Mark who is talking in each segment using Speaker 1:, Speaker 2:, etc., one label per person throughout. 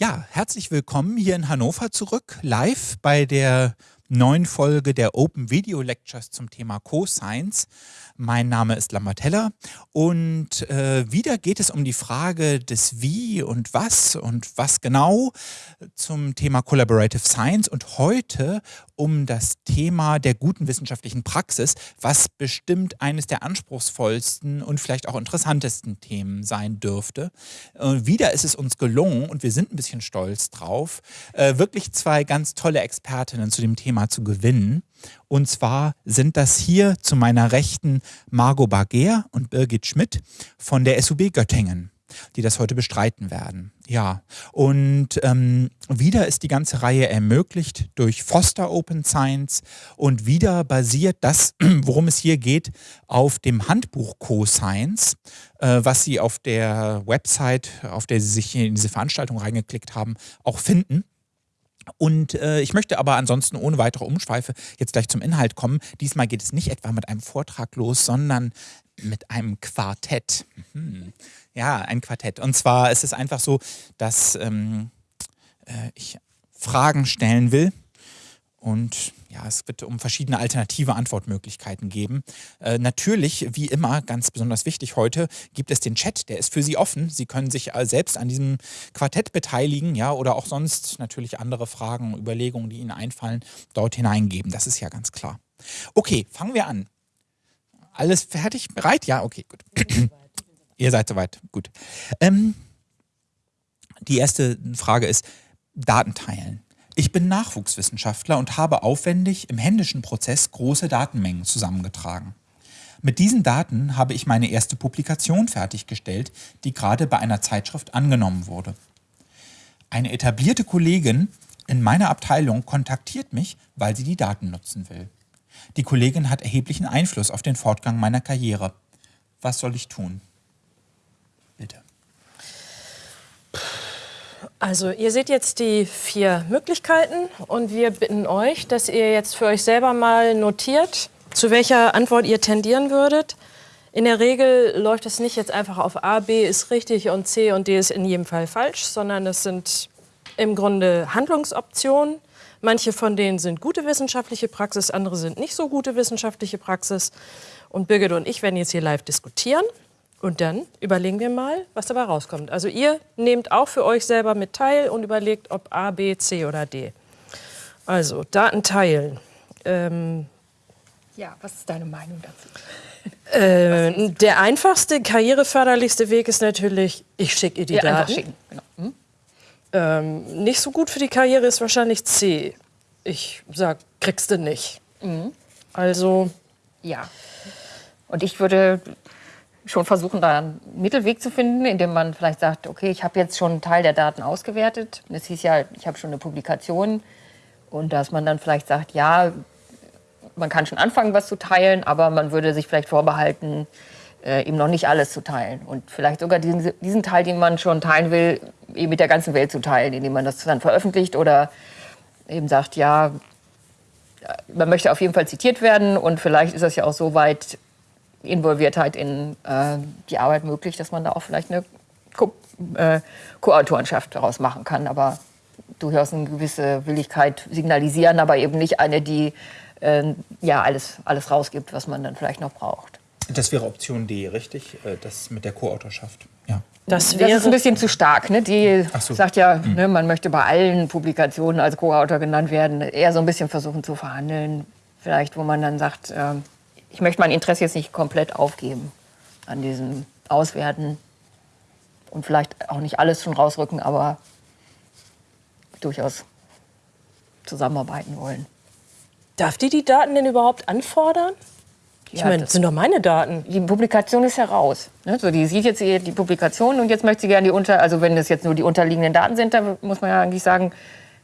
Speaker 1: Ja, herzlich willkommen hier in Hannover zurück, live bei der neuen Folge der Open Video Lectures zum Thema Cosines. Mein Name ist Lambertella und äh, wieder geht es um die Frage des Wie und Was und was genau zum Thema Collaborative Science und heute um das Thema der guten wissenschaftlichen Praxis, was bestimmt eines der anspruchsvollsten und vielleicht auch interessantesten Themen sein dürfte. Und wieder ist es uns gelungen und wir sind ein bisschen stolz drauf, äh, wirklich zwei ganz tolle Expertinnen zu dem Thema zu gewinnen. Und zwar sind das hier zu meiner Rechten Margot Barger und Birgit Schmidt von der SUB Göttingen die das heute bestreiten werden. Ja, und ähm, wieder ist die ganze Reihe ermöglicht durch Foster Open Science und wieder basiert das, worum es hier geht, auf dem Handbuch Co-Science, äh, was Sie auf der Website, auf der Sie sich in diese Veranstaltung reingeklickt haben, auch finden. Und äh, ich möchte aber ansonsten ohne weitere Umschweife jetzt gleich zum Inhalt kommen. Diesmal geht es nicht etwa mit einem Vortrag los, sondern mit einem Quartett. Mhm. Ja, ein Quartett. Und zwar ist es einfach so, dass ähm, äh, ich Fragen stellen will und ja, es wird um verschiedene alternative Antwortmöglichkeiten geben. Äh, natürlich, wie immer, ganz besonders wichtig heute, gibt es den Chat, der ist für Sie offen. Sie können sich äh, selbst an diesem Quartett beteiligen, ja, oder auch sonst natürlich andere Fragen, Überlegungen, die Ihnen einfallen, dort hineingeben. Das ist ja ganz klar. Okay, fangen wir an. Alles fertig? Bereit? Ja, okay, gut. Ihr seid soweit, gut. Ähm, die erste Frage ist, Daten teilen. Ich bin Nachwuchswissenschaftler und habe aufwendig im händischen Prozess große Datenmengen zusammengetragen. Mit diesen Daten habe ich meine erste Publikation fertiggestellt, die gerade bei einer Zeitschrift angenommen wurde. Eine etablierte Kollegin in meiner Abteilung kontaktiert mich, weil sie die Daten nutzen will. Die Kollegin hat erheblichen Einfluss auf den Fortgang meiner Karriere. Was soll ich tun? Bitte.
Speaker 2: Also ihr seht jetzt die vier Möglichkeiten und wir bitten euch, dass ihr jetzt für euch selber mal notiert, zu welcher Antwort ihr tendieren würdet. In der Regel läuft es nicht jetzt einfach auf A, B ist richtig und C und D ist in jedem Fall falsch, sondern es sind im Grunde Handlungsoptionen. Manche von denen sind gute wissenschaftliche Praxis, andere sind nicht so gute wissenschaftliche Praxis. Und Birgit und ich werden jetzt hier live diskutieren. Und dann überlegen wir mal, was dabei rauskommt. Also ihr nehmt auch für euch selber mit teil und überlegt, ob A, B, C oder D. Also Daten teilen. Ähm,
Speaker 3: ja, was ist deine Meinung dazu?
Speaker 2: Äh, der einfachste, karriereförderlichste Weg ist natürlich, ich schicke ihr die ja, Daten. Schicken. Genau. Hm? Ähm, nicht so gut für die Karriere ist wahrscheinlich C. Ich sag, kriegst du nicht. Mhm. Also.
Speaker 3: Ja. Und ich würde schon versuchen, da einen Mittelweg zu finden, indem man vielleicht sagt, okay, ich habe jetzt schon einen Teil der Daten ausgewertet. Das hieß ja, ich habe schon eine Publikation. Und dass man dann vielleicht sagt, ja, man kann schon anfangen, was zu teilen, aber man würde sich vielleicht vorbehalten, äh, eben noch nicht alles zu teilen. Und vielleicht sogar diesen, diesen Teil, den man schon teilen will, eben mit der ganzen Welt zu teilen, indem man das dann veröffentlicht oder eben sagt, ja, man möchte auf jeden Fall zitiert werden und vielleicht ist das ja auch so weit Involviertheit in äh, die Arbeit möglich, dass man da auch vielleicht eine Co äh, Co-Autorenschaft daraus machen kann, aber durchaus eine gewisse Willigkeit signalisieren, aber eben nicht eine, die äh, ja alles, alles rausgibt, was man dann vielleicht noch braucht.
Speaker 1: Das wäre Option D, richtig? Äh, das mit der Co-Autorschaft. Ja.
Speaker 3: Das, wäre das ist ein bisschen zu stark. Ne? Die so. sagt ja, hm. ne, man möchte bei allen Publikationen als Co-Autor genannt werden. Eher so ein bisschen versuchen zu verhandeln. Vielleicht, wo man dann sagt, äh, ich möchte mein Interesse jetzt nicht komplett aufgeben an diesem Auswerten und vielleicht auch nicht alles schon rausrücken, aber durchaus zusammenarbeiten wollen.
Speaker 2: Darf die die Daten denn überhaupt anfordern? Ich meine, das sind doch meine Daten.
Speaker 3: Die Publikation ist heraus. Ne? So, die sieht jetzt die Publikation und jetzt möchte sie gerne die unter, also wenn das jetzt nur die unterliegenden Daten sind, dann muss man ja eigentlich sagen,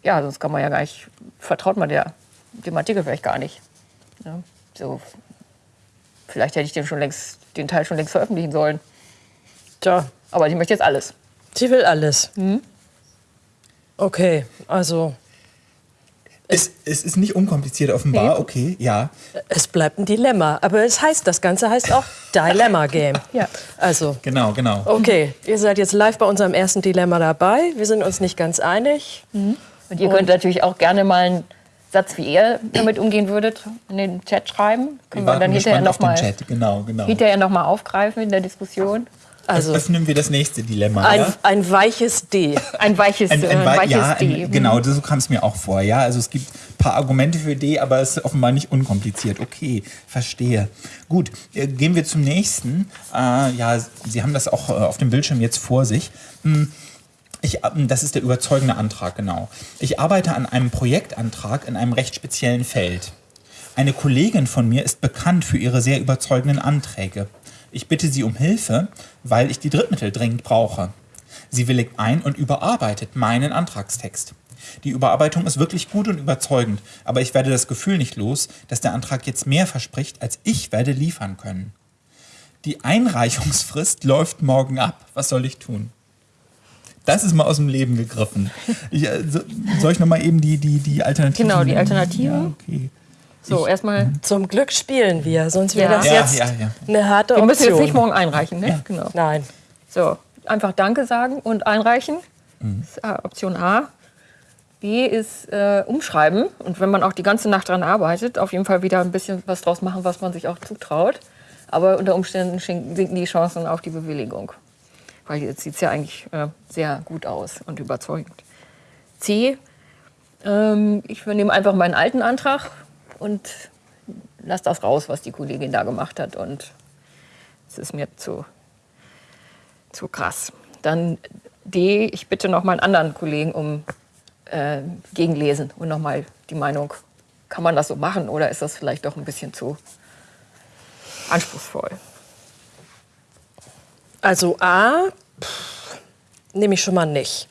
Speaker 3: ja, sonst kann man ja gar nicht, vertraut man der, dem Artikel vielleicht gar nicht. Ja? So, Vielleicht hätte ich den, schon längst, den Teil schon längst veröffentlichen sollen. Tja. Aber ich möchte jetzt alles.
Speaker 2: Sie will alles. Mhm. Okay, also.
Speaker 1: Es, es, ist nicht unkompliziert offenbar, nee. okay, ja.
Speaker 2: Es bleibt ein Dilemma. Aber es heißt, das Ganze heißt auch Dilemma Game.
Speaker 3: Ja.
Speaker 2: Also,
Speaker 1: Genau, genau.
Speaker 2: okay, ihr seid jetzt live bei unserem ersten Dilemma dabei. Wir sind uns nicht ganz einig.
Speaker 3: Und ihr könnt natürlich auch gerne mal einen Satz, wie ihr damit umgehen würdet, in den Chat schreiben. Können wir
Speaker 1: warten
Speaker 3: dann hinterher
Speaker 1: gespannt auf den
Speaker 3: nochmal
Speaker 1: Chat. Genau, genau.
Speaker 3: hinterher noch mal aufgreifen in der Diskussion.
Speaker 2: Also,
Speaker 1: Öffnen wir das nächste Dilemma.
Speaker 2: ein,
Speaker 1: ja?
Speaker 2: ein weiches D.
Speaker 3: Ein weiches,
Speaker 1: Ein,
Speaker 3: äh,
Speaker 1: ein, wei-
Speaker 3: weiches
Speaker 1: ja,
Speaker 3: D.
Speaker 1: ein, genau, so kam es mir auch vor. Ja, also es gibt ein paar Argumente für D, aber es ist offenbar nicht unkompliziert. Okay, verstehe. Gut, äh, gehen wir zum nächsten. Äh, ja, Sie haben das auch äh, auf dem Bildschirm jetzt vor sich. Hm, Ich, das ist der überzeugende Antrag, genau. Ich arbeite an einem Projektantrag in einem recht speziellen Feld. Eine Kollegin von mir ist bekannt für ihre sehr überzeugenden Anträge. Ich bitte sie um Hilfe, weil ich die Drittmittel dringend brauche. Sie willigt ein und überarbeitet meinen Antragstext. Die Überarbeitung ist wirklich gut und überzeugend, aber ich werde das Gefühl nicht los, dass der Antrag jetzt mehr verspricht, als ich werde liefern können. Die Einreichungsfrist läuft morgen ab. Was soll ich tun? Das ist mal aus dem Leben gegriffen. Ich, äh, so- soll ich nochmal eben die, die, die Alternativen?
Speaker 3: Genau, die Alternativen.
Speaker 1: Ja, okay.
Speaker 3: So, erstmal.
Speaker 2: Zum Glück spielen wir, sonst wäre
Speaker 3: Ja.
Speaker 2: das
Speaker 1: Ja,
Speaker 2: jetzt
Speaker 1: ja, ja.
Speaker 2: eine harte
Speaker 3: Wir müssen jetzt
Speaker 2: Option.
Speaker 3: nicht morgen einreichen, ne? Genau.
Speaker 2: Nein.
Speaker 3: So, einfach Danke sagen und einreichen. Das ist äh, Option A. B ist äh, umschreiben. Und wenn man auch die ganze Nacht dran arbeitet, auf jeden Fall wieder ein bisschen was draus machen, was man sich auch zutraut. Aber unter Umständen sinken die Chancen auf die Bewilligung. Weil jetzt sieht es ja eigentlich äh, sehr gut aus und überzeugend. C. Ähm, ich nehme einfach meinen alten Antrag und lasse das raus, was die Kollegin da gemacht hat. Und es ist mir zu zu krass. Dann D, ich bitte noch mal einen anderen Kollegen um äh, Gegenlesen und noch mal die Meinung, kann man das so machen oder ist das vielleicht doch ein bisschen zu anspruchsvoll?
Speaker 2: Also A pff, nehme ich schon mal nicht.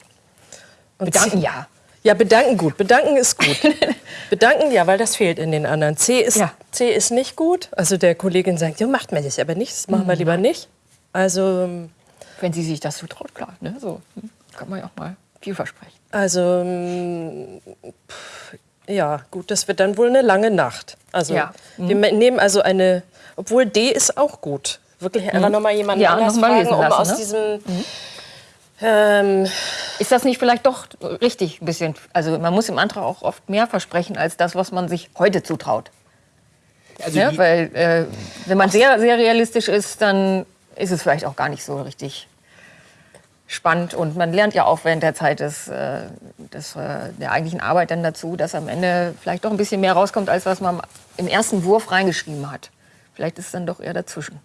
Speaker 2: Und
Speaker 3: Bedanken ja.
Speaker 2: Ja, bedanken gut. Bedanken ist gut. bedanken ja, weil das fehlt in den anderen. C ist,
Speaker 3: Ja.
Speaker 2: C ist nicht gut. Also der Kollegin sagt, ja, macht mir das aber nicht. Das machen wir lieber nicht. Also,
Speaker 3: Wenn sie sich das zutraut, klar. Ne? So hm, kann man ja auch mal viel versprechen.
Speaker 2: also mm, pff, ja, gut, das wird dann wohl eine lange Nacht. Also
Speaker 3: Ja.
Speaker 2: wir nehmen also eine, obwohl D ist auch gut. Wirklich einfach noch mal jemanden
Speaker 3: Ja,
Speaker 2: anders fragen,
Speaker 3: lesen
Speaker 2: um
Speaker 3: lassen,
Speaker 2: aus
Speaker 3: ne?
Speaker 2: diesem ähm,
Speaker 3: Ist das nicht vielleicht doch richtig ein bisschen? Also man muss im Antrag auch oft mehr versprechen als das, was man sich heute zutraut.
Speaker 1: Also
Speaker 3: Ne?
Speaker 1: die-
Speaker 3: Weil äh, wenn man sehr, sehr realistisch ist, dann ist es vielleicht auch gar nicht so richtig spannend. Und man lernt ja auch während der Zeit des, äh, des, äh, der eigentlichen Arbeit dann dazu, dass am Ende vielleicht doch ein bisschen mehr rauskommt, als was man im ersten Wurf reingeschrieben hat. Vielleicht ist es dann doch eher dazwischen.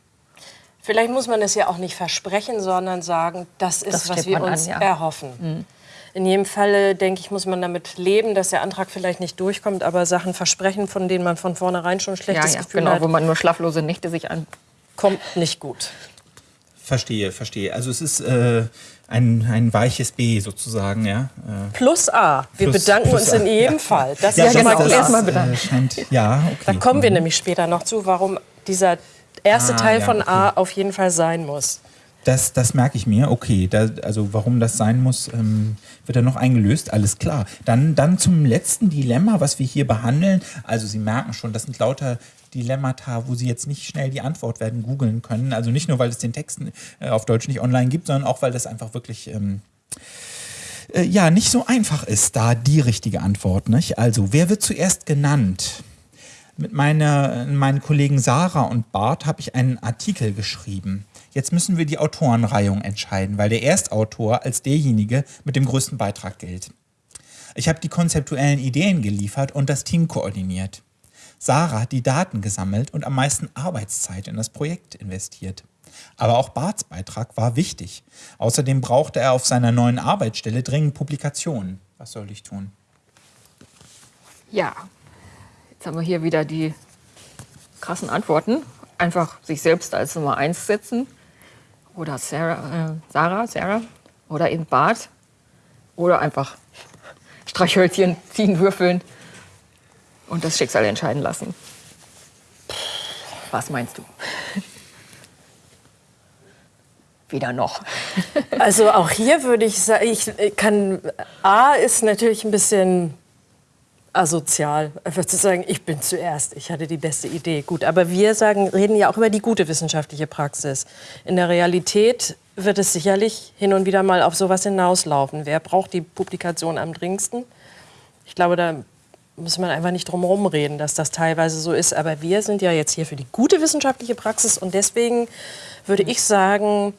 Speaker 2: Vielleicht muss man es ja auch nicht versprechen, sondern sagen, das ist,
Speaker 3: Das
Speaker 2: was wir
Speaker 3: man an,
Speaker 2: uns
Speaker 3: ja.
Speaker 2: erhoffen. In jedem Falle, denke ich, muss man damit leben, dass der Antrag vielleicht nicht durchkommt, aber Sachen versprechen, von denen man von vornherein schon ein
Speaker 3: Ja,
Speaker 2: schlechtes
Speaker 3: ja,
Speaker 2: Gefühl
Speaker 3: genau,
Speaker 2: hat,
Speaker 3: wo man nur schlaflose Nächte sich an.
Speaker 2: kommt nicht gut.
Speaker 1: Verstehe, verstehe. Also es ist äh, ein, ein weiches B sozusagen, ja. Äh,
Speaker 2: Plus A. Wir
Speaker 1: Plus-
Speaker 2: bedanken
Speaker 1: plus
Speaker 2: uns
Speaker 1: A,
Speaker 2: in jedem Fall. Das
Speaker 1: ja,
Speaker 2: ist schon mal
Speaker 3: genau.
Speaker 2: klar.
Speaker 3: Erstmal bedanken.
Speaker 1: Äh, scheint, ja, okay.
Speaker 2: Da kommen wir nämlich später noch zu, warum dieser erste
Speaker 1: Ah,
Speaker 2: Teil
Speaker 1: ja,
Speaker 2: von A
Speaker 1: okay.
Speaker 2: auf jeden Fall sein muss.
Speaker 1: Das, das merke ich mir. Okay, da, also warum das sein muss, ähm, wird dann noch eingelöst. Alles klar. Dann, dann zum letzten Dilemma, was wir hier behandeln. Also Sie merken schon, das sind lauter Dilemmata, wo Sie jetzt nicht schnell die Antwort werden googeln können. Also nicht nur, weil es den Text äh, auf Deutsch nicht online gibt, sondern auch, weil das einfach wirklich... Ähm, äh, ja, nicht so einfach ist da die richtige Antwort. Nicht? Also, wer wird zuerst genannt? Mit meiner, meinen Kollegen Sarah und Bart habe ich einen Artikel geschrieben. Jetzt müssen wir die Autorenreihung entscheiden, weil der Erstautor als derjenige mit dem größten Beitrag gilt. Ich habe die konzeptuellen Ideen geliefert und das Team koordiniert. Sarah hat die Daten gesammelt und am meisten Arbeitszeit in das Projekt investiert. Aber auch Barts Beitrag war wichtig. Außerdem brauchte er auf seiner neuen Arbeitsstelle dringend Publikationen. Was soll ich tun?
Speaker 3: Ja, jetzt haben wir hier wieder die krassen Antworten. Einfach sich selbst als Nummer eins setzen. Oder Sarah, äh, Sarah, Sarah. Oder eben Bart. Oder einfach Streichhölzchen ziehen, würfeln und das Schicksal entscheiden lassen. Was meinst du? Weder noch.
Speaker 2: Also auch hier würde ich sagen, ich kann, A ist natürlich ein bisschen asozial, einfach zu sagen, ich bin zuerst, ich hatte die beste Idee. Gut, aber wir sagen, reden ja auch über die gute wissenschaftliche Praxis. In der Realität wird es sicherlich hin und wieder mal auf sowas hinauslaufen. Wer braucht die Publikation am dringendsten? Ich glaube, da muss man einfach nicht drum herum reden, dass das teilweise so ist. Aber wir sind ja jetzt hier für die gute wissenschaftliche Praxis und deswegen würde ich sagen,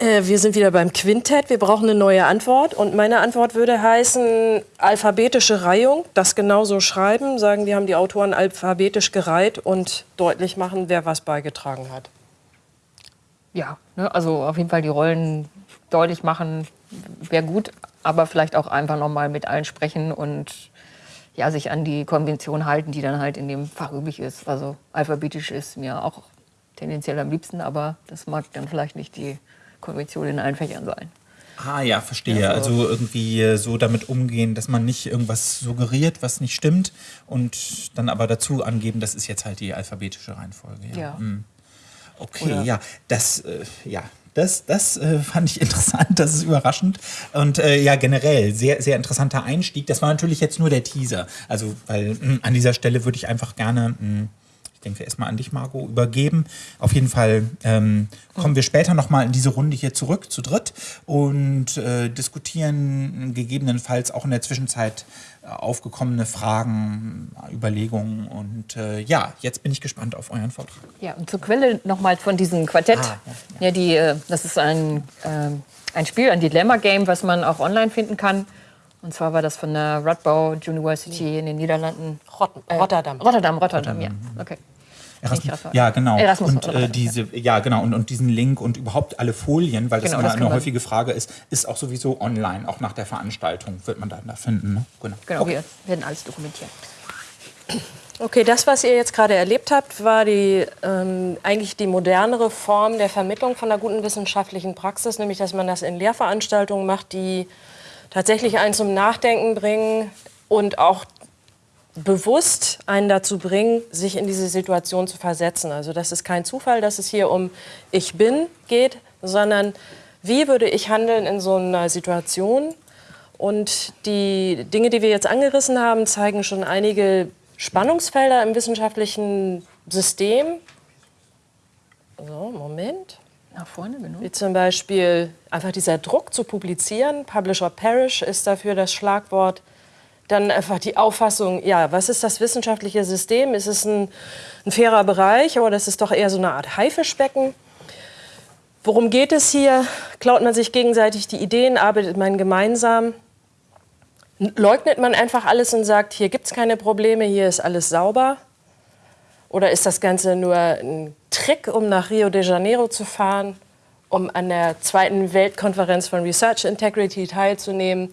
Speaker 2: äh, wir sind wieder beim Quintett. Wir brauchen eine neue Antwort. Und meine Antwort würde heißen, alphabetische Reihung. Das genauso schreiben, sagen, wir haben die Autoren alphabetisch gereiht und deutlich machen, wer was beigetragen hat.
Speaker 3: Ja, ne, also auf jeden Fall die Rollen deutlich machen, wäre gut, aber vielleicht auch einfach noch mal mit allen sprechen und ja, sich an die Konvention halten, die dann halt in dem Fach üblich ist. Also alphabetisch ist mir auch tendenziell am liebsten, aber das mag dann vielleicht nicht die Konvention in allen Fächern sein.
Speaker 1: Ah ja, verstehe. Also, also irgendwie äh, so damit umgehen, dass man nicht irgendwas suggeriert, was nicht stimmt und dann aber dazu angeben, das ist jetzt halt die alphabetische Reihenfolge. Ja. ja. Hm. Okay, Oder ja, das, äh, ja, das, das äh, fand ich interessant, das ist überraschend. Und äh, ja, generell sehr, sehr interessanter Einstieg. Das war natürlich jetzt nur der Teaser. Also, weil mh, hm, an dieser Stelle würde ich einfach gerne. Mh, hm, ich denke erstmal an dich, Margot, übergeben. Auf jeden Fall ähm, kommen wir später nochmal in diese Runde hier zurück, zu dritt, und äh, diskutieren gegebenenfalls auch in der Zwischenzeit äh, aufgekommene Fragen, Überlegungen. Und äh, ja, jetzt bin ich gespannt auf euren Vortrag.
Speaker 3: Ja, und zur Quelle nochmal von diesem Quartett. Ah, ja, ja. ja, die, äh, das ist ein, äh, ein Spiel, ein Dilemma-Game, was man auch online finden kann. Und zwar war das von der Radboud University in den Niederlanden.
Speaker 2: Rot äh, Rotterdam.
Speaker 3: Rotterdam, Rotterdam, ja. Okay.
Speaker 1: Erasmus. Ja, genau. Erasmus und äh, diese, ja, genau. Und, und diesen Link und überhaupt alle Folien, weil das genau, immer das eine häufige Frage ist, ist auch sowieso online, auch nach der Veranstaltung wird man dann da finden. Ne?
Speaker 3: Genau, genau okay. wir werden alles dokumentieren.
Speaker 2: Okay, das, was ihr jetzt gerade erlebt habt, war die, ähm, eigentlich die modernere Form der Vermittlung von einer guten wissenschaftlichen Praxis, nämlich dass man das in Lehrveranstaltungen macht, die tatsächlich einen zum Nachdenken bringen und auch bewusst einen dazu bringen, sich in diese Situation zu versetzen. Also das ist kein Zufall, dass es hier um Ich bin geht, sondern wie würde ich handeln in so einer Situation? Und die Dinge, die wir jetzt angerissen haben, zeigen schon einige Spannungsfelder im wissenschaftlichen System. So, Moment.
Speaker 3: Nach vorne, genau.
Speaker 2: Wie zum Beispiel einfach dieser Druck zu publizieren. Publisher Perish ist dafür das Schlagwort. Dann einfach die Auffassung, ja, was ist das wissenschaftliche System? Ist es ein, ein fairer Bereich oder ist es doch eher so eine Art Haifischbecken? Worum geht es hier? Klaut man sich gegenseitig die Ideen? Arbeitet man gemeinsam? Leugnet man einfach alles und sagt, hier gibt es keine Probleme, hier ist alles sauber? Oder ist das Ganze nur ein Trick, um nach Rio de Janeiro zu fahren, um an der zweiten Weltkonferenz von Research Integrity teilzunehmen?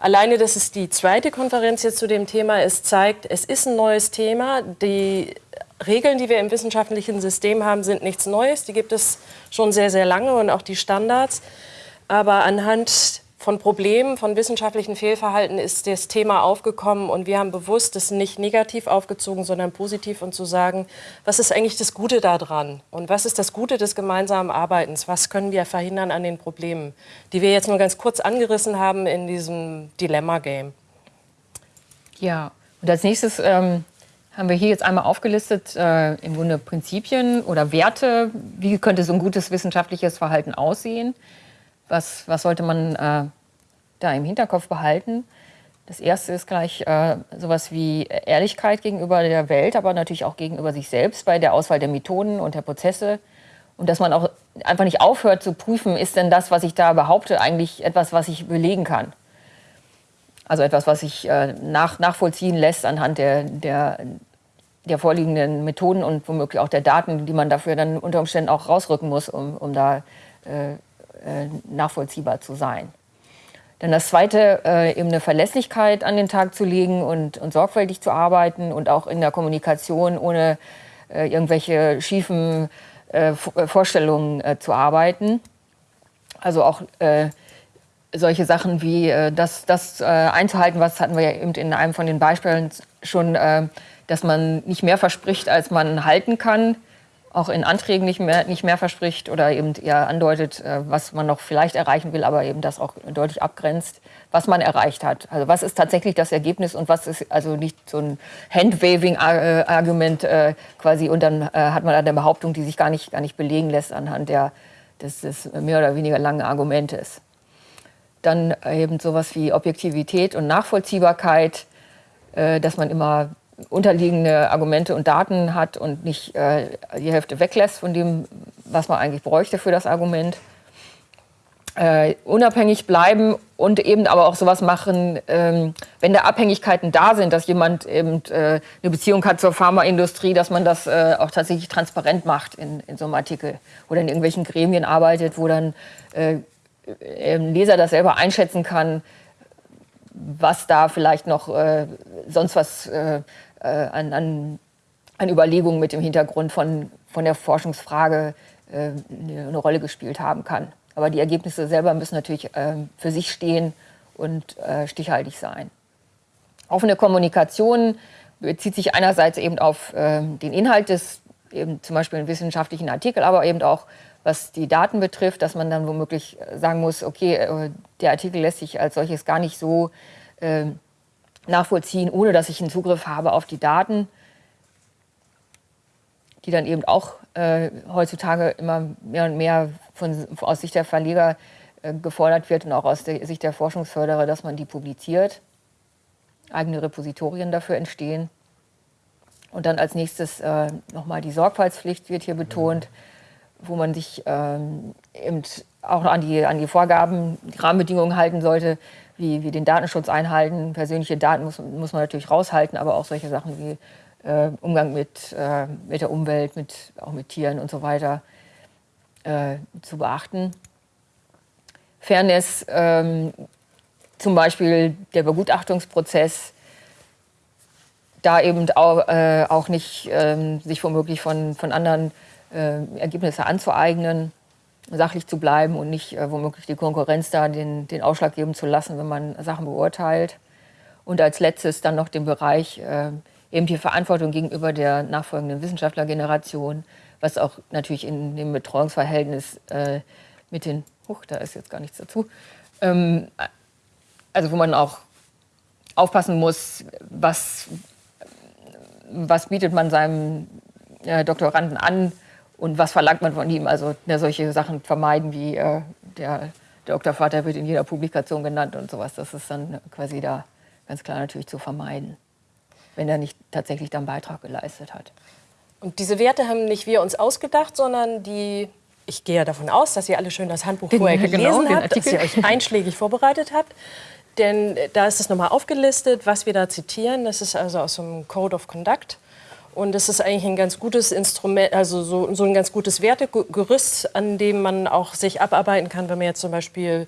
Speaker 2: Alleine, dass es die zweite Konferenz jetzt zu dem Thema ist, zeigt, es ist ein neues Thema. Die Regeln, die wir im wissenschaftlichen System haben, sind nichts Neues. Die gibt es schon sehr, sehr lange und auch die Standards. Aber anhand von Problemen, von wissenschaftlichen Fehlverhalten ist das Thema aufgekommen und wir haben bewusst das nicht negativ aufgezogen, sondern positiv und zu sagen, was ist eigentlich das Gute daran und was ist das Gute des gemeinsamen Arbeitens, was können wir verhindern an den Problemen, die wir jetzt nur ganz kurz angerissen haben in diesem Dilemma-Game.
Speaker 3: Ja, und als nächstes ähm, haben wir hier jetzt einmal aufgelistet, äh, im Grunde Prinzipien oder Werte, wie könnte so ein gutes wissenschaftliches Verhalten aussehen. Was, was sollte man äh, da im Hinterkopf behalten? Das erste ist gleich äh, sowas wie Ehrlichkeit gegenüber der Welt, aber natürlich auch gegenüber sich selbst bei der Auswahl der Methoden und der Prozesse. Und dass man auch einfach nicht aufhört zu prüfen, ist denn das, was ich da behaupte, eigentlich etwas, was ich belegen kann. Also etwas, was sich äh, nach, nachvollziehen lässt anhand der, der, der vorliegenden Methoden und womöglich auch der Daten, die man dafür dann unter Umständen auch rausrücken muss, um, um da äh, äh, nachvollziehbar zu sein. Dann das Zweite, äh, eben eine Verlässlichkeit an den Tag zu legen und, und sorgfältig zu arbeiten und auch in der Kommunikation ohne äh, irgendwelche schiefen äh, äh Vorstellungen äh, zu arbeiten. Also auch solche Sachen wie das, das einzuhalten, was hatten wir ja eben in einem von den Beispielen schon, dass man nicht mehr verspricht, als man halten kann auch in Anträgen nicht mehr, nicht mehr verspricht oder eben eher andeutet, äh, was man noch vielleicht erreichen will, aber eben das auch deutlich abgrenzt, was man erreicht hat. Also was ist tatsächlich das Ergebnis und was ist also nicht so ein Handwaving-Argument äh, quasi und dann äh, hat man eine Behauptung, die sich gar nicht, gar nicht belegen lässt anhand der, des, des mehr oder weniger langen Argumentes. Dann eben sowas wie Objektivität und Nachvollziehbarkeit, dass man immer unterliegende Argumente und Daten hat und nicht äh, die Hälfte weglässt von dem, was man eigentlich bräuchte für das Argument. Äh, unabhängig bleiben und eben aber auch sowas machen, ähm, wenn da Abhängigkeiten da sind, dass jemand eben äh, eine Beziehung hat zur Pharmaindustrie, dass man das äh, auch tatsächlich transparent macht in, in so einem Artikel oder in irgendwelchen Gremien arbeitet, wo dann äh, ein Leser das selber einschätzen kann, was da vielleicht noch äh, sonst was äh, äh, an, an, an, Überlegungen mit dem Hintergrund von, von der Forschungsfrage äh, eine Rolle gespielt haben kann. Aber die Ergebnisse selber müssen natürlich äh, für sich stehen und äh, stichhaltig sein. Offene Kommunikation bezieht sich einerseits eben auf den Inhalt des, eben zum Beispiel einen wissenschaftlichen Artikel, aber eben auch was die Daten betrifft, dass man dann womöglich sagen muss, okay, der Artikel lässt sich als solches gar nicht so äh, nachvollziehen, ohne dass ich einen Zugriff habe auf die Daten, die dann eben auch äh, heutzutage immer mehr und mehr von, aus Sicht der Verleger äh, gefordert wird und auch aus der Sicht der Forschungsförderer, dass man die publiziert, eigene Repositorien dafür entstehen. Und dann als nächstes äh, nochmal die Sorgfaltspflicht wird hier betont, wo man sich ähm, eben auch an die, an die Vorgaben, die Rahmenbedingungen halten sollte, wie wir den Datenschutz einhalten. Persönliche Daten muss, muss man natürlich raushalten, aber auch solche Sachen wie äh, Umgang mit, äh, mit der Umwelt, mit, auch mit Tieren und so weiter äh, zu beachten. Fairness, ähm, zum Beispiel der Begutachtungsprozess, da eben auch, äh, auch nicht ähm, sich womöglich von, von anderen Ergebnisse anzueignen sachlich zu bleiben und nicht äh, womöglich die Konkurrenz da den, den Ausschlag geben zu lassen, wenn man Sachen beurteilt. Und als letztes dann noch den Bereich äh, eben die Verantwortung gegenüber der nachfolgenden Wissenschaftlergeneration, was auch natürlich in dem Betreuungsverhältnis äh, mit den, huch, da ist jetzt gar nichts dazu, ähm, also wo man auch aufpassen muss, was, was bietet man seinem äh, Doktoranden an, und was verlangt man von ihm? Also ja, solche Sachen vermeiden wie äh, der, Doktorvater wird in jeder Publikation genannt und sowas. Das ist dann quasi da ganz klar natürlich zu vermeiden, wenn er nicht tatsächlich dann Beitrag geleistet hat.
Speaker 2: Und diese Werte haben nicht wir uns ausgedacht, sondern die, ich gehe ja davon aus, dass ihr alle schön das Handbuch vorher gelesen genau, habt, dass ihr euch einschlägig vorbereitet habt. Denn da ist es nochmal aufgelistet, was wir da zitieren. Das ist also aus dem Code of Conduct. Und das ist eigentlich ein ganz gutes Instrument, also so, so ein ganz gutes Wertegerüst, an dem man auch sich abarbeiten kann, wenn man jetzt zum Beispiel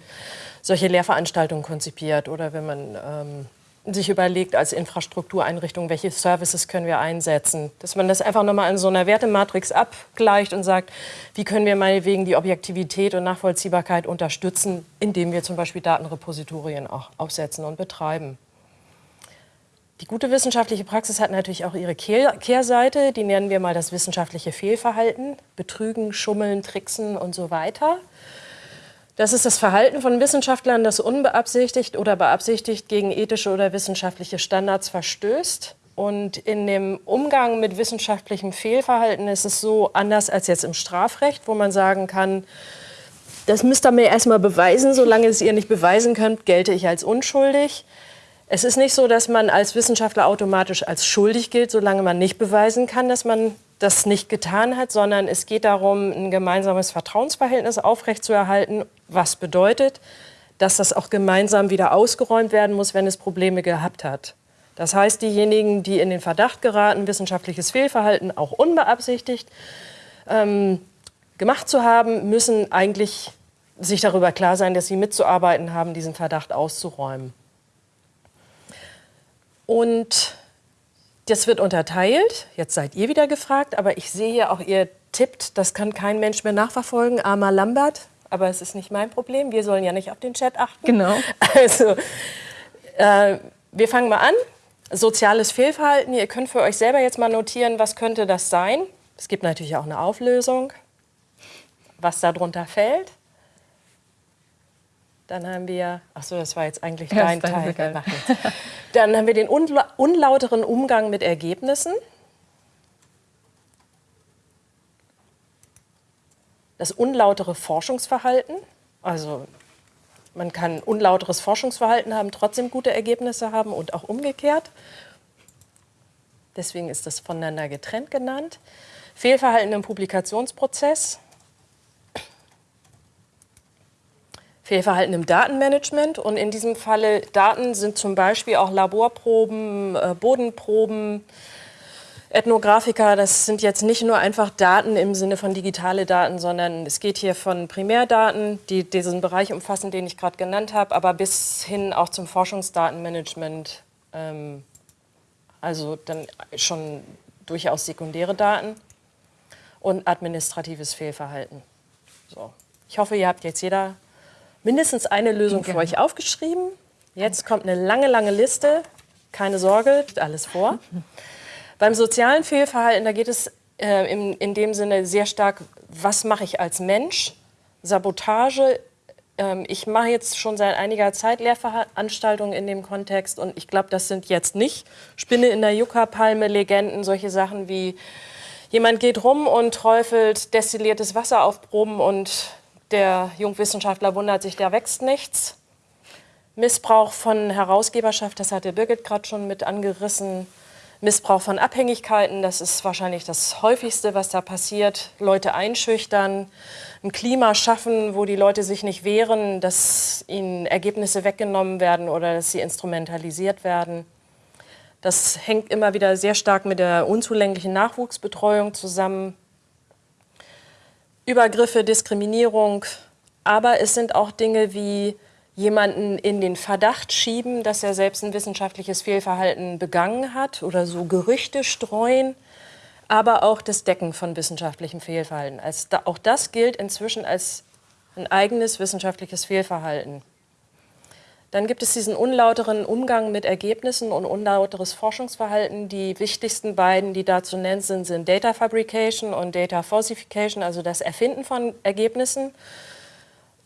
Speaker 2: solche Lehrveranstaltungen konzipiert oder wenn man ähm, sich überlegt als Infrastruktureinrichtung, welche Services können wir einsetzen. Dass man das einfach nochmal in so einer Wertematrix abgleicht und sagt, wie können wir meinetwegen die Objektivität und Nachvollziehbarkeit unterstützen, indem wir zum Beispiel Datenrepositorien auch aufsetzen und betreiben. Die gute wissenschaftliche Praxis hat natürlich auch ihre Kehrseite. Die nennen wir mal das wissenschaftliche Fehlverhalten. Betrügen, Schummeln, Tricksen und so weiter. Das ist das Verhalten von Wissenschaftlern, das unbeabsichtigt oder beabsichtigt gegen ethische oder wissenschaftliche Standards verstößt. Und in dem Umgang mit wissenschaftlichem Fehlverhalten ist es so anders als jetzt im Strafrecht, wo man sagen kann, das müsst ihr mir erstmal beweisen. Solange es ihr nicht beweisen könnt, gelte ich als unschuldig. Es ist nicht so, dass man als Wissenschaftler automatisch als schuldig gilt, solange man nicht beweisen kann, dass man das nicht getan hat, sondern es geht darum, ein gemeinsames Vertrauensverhältnis aufrechtzuerhalten, was bedeutet, dass das auch gemeinsam wieder ausgeräumt werden muss, wenn es Probleme gehabt hat. Das heißt, diejenigen, die in den Verdacht geraten, wissenschaftliches Fehlverhalten auch unbeabsichtigt ähm, gemacht zu haben, müssen eigentlich sich darüber klar sein, dass sie mitzuarbeiten haben, diesen Verdacht auszuräumen. Und das wird unterteilt. Jetzt seid ihr wieder gefragt, aber ich sehe hier auch, ihr tippt, das kann kein Mensch mehr nachverfolgen, armer Lambert. Aber es ist nicht mein Problem. Wir sollen ja nicht auf den Chat achten.
Speaker 3: Genau.
Speaker 2: Also, äh, wir fangen mal an. Soziales Fehlverhalten. Ihr könnt für euch selber jetzt mal notieren, was könnte das sein? Es gibt natürlich auch eine Auflösung, was darunter fällt. Dann haben wir, ach so, das war jetzt eigentlich
Speaker 3: Ja,
Speaker 2: dein Teil. jetzt. Dann haben wir den unla unlauteren Umgang mit Ergebnissen. Das unlautere Forschungsverhalten. Also man kann unlauteres Forschungsverhalten haben, trotzdem gute Ergebnisse haben und auch umgekehrt. Deswegen ist das voneinander getrennt genannt. Fehlverhalten im Publikationsprozess. Fehlverhalten im Datenmanagement. Und in diesem Falle Daten sind zum Beispiel auch Laborproben, äh, Bodenproben, Ethnographiker. Das sind jetzt nicht nur einfach Daten im Sinne von digitale Daten, sondern es geht hier von Primärdaten, die diesen Bereich umfassen, den ich gerade genannt habe, aber bis hin auch zum Forschungsdatenmanagement. Ähm, also dann schon durchaus sekundäre Daten und administratives Fehlverhalten. So. Ich hoffe, ihr habt jetzt jeder mindestens eine Lösung für
Speaker 3: Gerne.
Speaker 2: euch aufgeschrieben. Jetzt kommt eine lange, lange Liste. Keine Sorge, alles vor. Beim sozialen Fehlverhalten, da geht es äh, in, in dem Sinne sehr stark, was mache ich als Mensch? Sabotage. Ähm, ich mache jetzt schon seit einiger Zeit Lehrveranstaltungen in dem Kontext und ich glaube, das sind jetzt nicht Spinne in der Yucca-Palme, Legenden, solche Sachen wie jemand geht rum und träufelt destilliertes Wasser auf Proben und der Jungwissenschaftler wundert sich, da wächst nichts. Missbrauch von Herausgeberschaft, das hatte Birgit gerade schon mit angerissen. Missbrauch von Abhängigkeiten, das ist wahrscheinlich das häufigste, was da passiert. Leute einschüchtern, ein Klima schaffen, wo die Leute sich nicht wehren, dass ihnen Ergebnisse weggenommen werden oder dass sie instrumentalisiert werden. Das hängt immer wieder sehr stark mit der unzulänglichen Nachwuchsbetreuung zusammen. Übergriffe, Diskriminierung, aber es sind auch Dinge wie jemanden in den Verdacht schieben, dass er selbst ein wissenschaftliches Fehlverhalten begangen hat oder so Gerüchte streuen, aber auch das Decken von wissenschaftlichem Fehlverhalten. Als da, auch das gilt inzwischen als ein eigenes wissenschaftliches Fehlverhalten. Dann gibt es diesen unlauteren Umgang mit Ergebnissen und unlauteres Forschungsverhalten. Die wichtigsten beiden, die da zu nennen sind, sind Data Fabrication und Data Falsification, also das Erfinden von Ergebnissen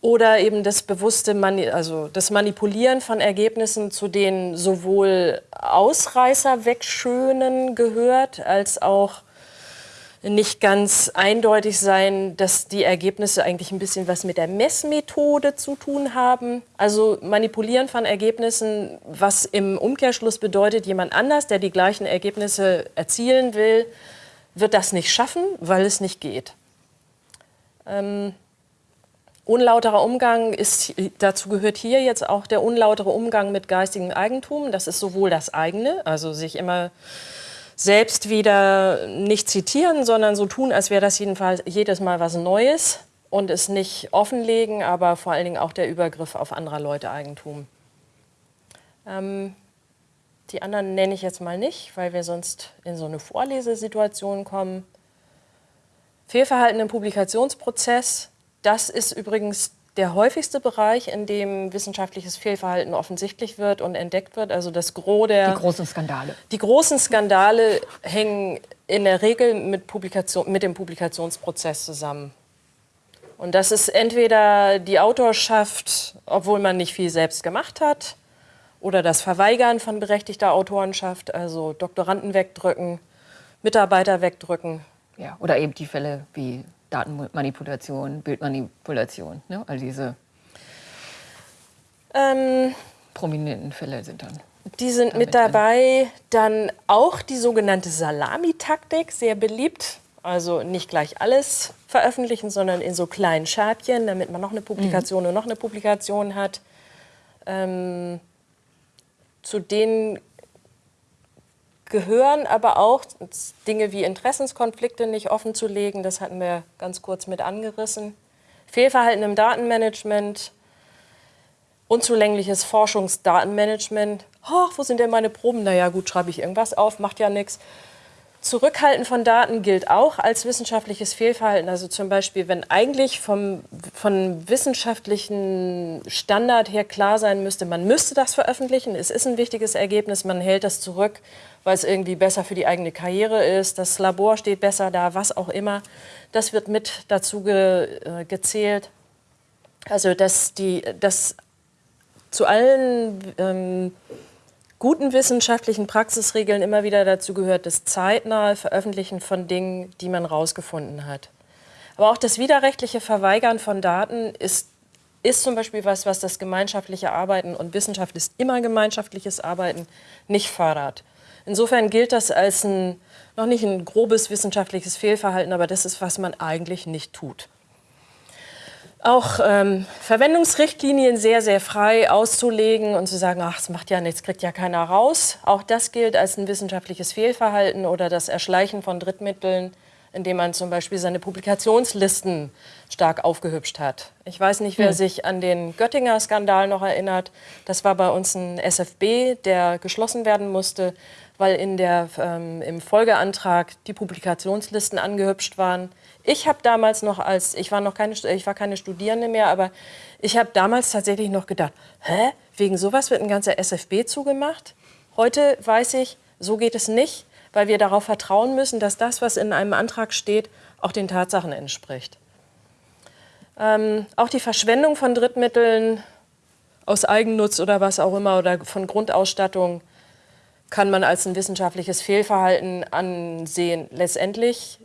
Speaker 2: oder eben das bewusste Mani also das Manipulieren von Ergebnissen, zu denen sowohl Ausreißer wegschönen gehört, als auch nicht ganz eindeutig sein, dass die Ergebnisse eigentlich ein bisschen was mit der Messmethode zu tun haben. Also manipulieren von Ergebnissen, was im Umkehrschluss bedeutet, jemand anders, der die gleichen Ergebnisse erzielen will, wird das nicht schaffen, weil es nicht geht. Ähm, unlauterer Umgang ist, dazu gehört hier jetzt auch der unlautere Umgang mit geistigem Eigentum. Das ist sowohl das eigene, also sich immer selbst wieder nicht zitieren, sondern so tun, als wäre das jedenfalls jedes Mal was Neues und es nicht offenlegen, aber vor allen Dingen auch der Übergriff auf anderer Leute Eigentum. Ähm, die anderen nenne ich jetzt mal nicht, weil wir sonst in so eine Vorlesesituation kommen. Fehlverhalten im Publikationsprozess, das ist übrigens der häufigste Bereich, in dem wissenschaftliches Fehlverhalten offensichtlich wird und entdeckt wird. Also das Gros der
Speaker 3: Die großen Skandale.
Speaker 2: die großen Skandale hängen in der Regel mit, Publikation, mit dem Publikationsprozess zusammen. Und das ist entweder die Autorschaft, obwohl man nicht viel selbst gemacht hat, oder das Verweigern von berechtigter Autorenschaft, also Doktoranden wegdrücken, Mitarbeiter wegdrücken.
Speaker 3: Ja, oder eben die Fälle wie Datenmanipulation, Bildmanipulation. Ne? All diese
Speaker 2: Ähm,
Speaker 3: prominenten Fälle sind dann.
Speaker 2: Die sind mit dabei. Dann auch die sogenannte Salamitaktik, sehr beliebt. Also nicht gleich alles veröffentlichen, sondern in so kleinen Scheibchen, damit man noch eine Publikation und noch eine Publikation hat. Ähm, zu denen gehören aber auch Dinge wie Interessenskonflikte nicht offen zu legen. Das hatten wir ganz kurz mit angerissen. Fehlverhalten im Datenmanagement, unzulängliches Forschungsdatenmanagement. Oh, wo sind denn meine Proben? Na ja, gut, schreibe ich irgendwas auf, macht ja nichts. Zurückhalten von Daten gilt auch als wissenschaftliches Fehlverhalten. Also zum Beispiel, wenn eigentlich vom, von wissenschaftlichen Standard her klar sein müsste, man müsste das veröffentlichen, es ist ein wichtiges Ergebnis, man hält das zurück, weil es irgendwie besser für die eigene Karriere ist, das Labor steht besser da, was auch immer. Das wird mit dazu ge, äh, gezählt. Also dass, die, dass zu allen... Ähm, guten wissenschaftlichen Praxisregeln immer wieder dazu gehört, das zeitnahe Veröffentlichen von Dingen, die man herausgefunden hat. Aber auch das widerrechtliche Verweigern von Daten ist, ist zum Beispiel was, was das gemeinschaftliche Arbeiten und Wissenschaft ist immer gemeinschaftliches Arbeiten nicht fördert. Insofern gilt das als ein, noch nicht ein grobes wissenschaftliches Fehlverhalten, aber das ist, was man eigentlich nicht tut auch ähm, Verwendungsrichtlinien sehr, sehr frei auszulegen und zu sagen, ach, es macht ja nichts, kriegt ja keiner raus. Auch das gilt als ein wissenschaftliches Fehlverhalten oder das Erschleichen von Drittmitteln, indem man zum Beispiel seine Publikationslisten stark aufgehübscht hat. Ich weiß nicht, wer hm. sich an den Göttinger-Skandal noch erinnert. Das war bei uns ein SFB, der geschlossen werden musste, weil in der, ähm, im Folgeantrag die Publikationslisten angehübscht waren. Ich habe damals noch als, ich war noch keine, ich war keine Studierende mehr, aber ich habe damals tatsächlich noch gedacht, hä, wegen sowas wird ein ganzer SFB zugemacht? Heute weiß ich, so geht es nicht, weil wir darauf vertrauen müssen, dass das, was in einem Antrag steht, auch den Tatsachen entspricht. Ähm, auch die Verschwendung von Drittmitteln aus Eigennutz oder was auch immer oder von Grundausstattung kann man als ein wissenschaftliches Fehlverhalten ansehen. Letztendlich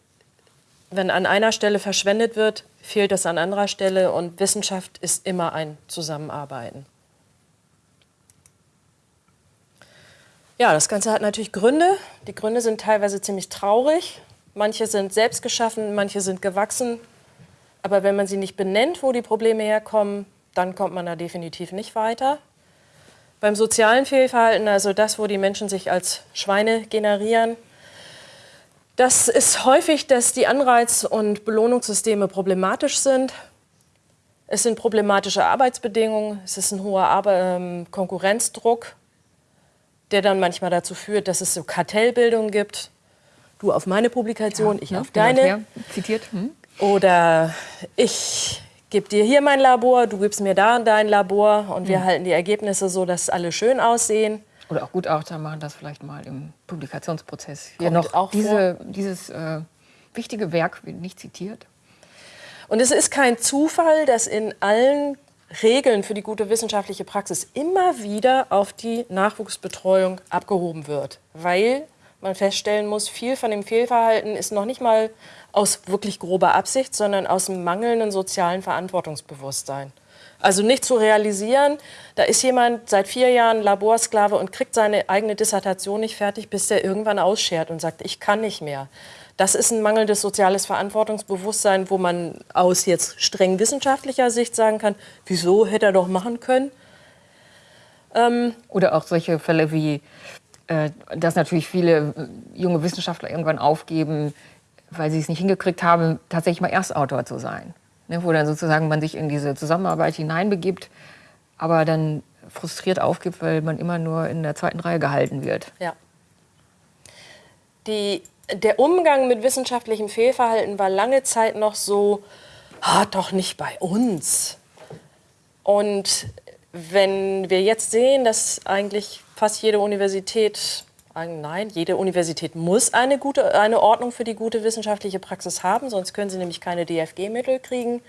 Speaker 2: wenn an einer Stelle verschwendet wird, fehlt es an anderer Stelle und Wissenschaft ist immer ein Zusammenarbeiten. Ja, das Ganze hat natürlich Gründe. Die Gründe sind teilweise ziemlich traurig. Manche sind selbst geschaffen, manche sind gewachsen. Aber wenn man sie nicht benennt, wo die Probleme herkommen, dann kommt man da definitiv nicht weiter. Beim sozialen Fehlverhalten, also das, wo die Menschen sich als Schweine generieren, das ist häufig, dass die Anreiz- und Belohnungssysteme problematisch sind. Es sind problematische Arbeitsbedingungen, es ist ein hoher Arbe ähm, Konkurrenzdruck, der dann manchmal dazu führt, dass es so Kartellbildung gibt. Du auf meine Publikation, ja, ich auf deine.
Speaker 3: Zitiert. Hm.
Speaker 2: Oder ich gebe dir hier mein Labor, du gibst mir da dein Labor und wir hm. halten die Ergebnisse so, dass alle schön aussehen.
Speaker 3: Oder auch Gutachter machen das vielleicht mal im Publikationsprozess. Kommt noch auch diese, dieses äh, wichtige Werk wird nicht zitiert.
Speaker 2: Und es ist kein Zufall, dass in allen Regeln für die gute wissenschaftliche Praxis immer wieder auf die Nachwuchsbetreuung abgehoben wird, weil man feststellen muss, viel von dem Fehlverhalten ist noch nicht mal aus wirklich grober Absicht, sondern aus dem mangelnden sozialen Verantwortungsbewusstsein. Also nicht zu realisieren, da ist jemand seit vier Jahren Laborsklave und kriegt seine eigene Dissertation nicht fertig, bis der irgendwann ausschert und sagt, ich kann nicht mehr. Das ist ein mangelndes soziales Verantwortungsbewusstsein, wo man aus jetzt streng wissenschaftlicher Sicht sagen kann, wieso hätte er doch machen können.
Speaker 3: Ähm Oder auch solche Fälle wie, äh, dass natürlich viele junge Wissenschaftler irgendwann aufgeben, weil sie es nicht hingekriegt haben, tatsächlich mal Erstautor zu sein ne, wo dann sozusagen man sich in diese Zusammenarbeit hineinbegibt, aber dann frustriert aufgibt, weil man immer nur in der zweiten Reihe gehalten wird.
Speaker 2: Ja. Die, der Umgang mit wissenschaftlichem Fehlverhalten war lange Zeit noch so, ah, doch nicht bei uns. Und wenn wir jetzt sehen, dass eigentlich fast jede Universität Nein, jede Universität muss eine, gute, eine Ordnung für die gute wissenschaftliche Praxis haben, sonst können sie nämlich keine DFG-Mittel kriegen.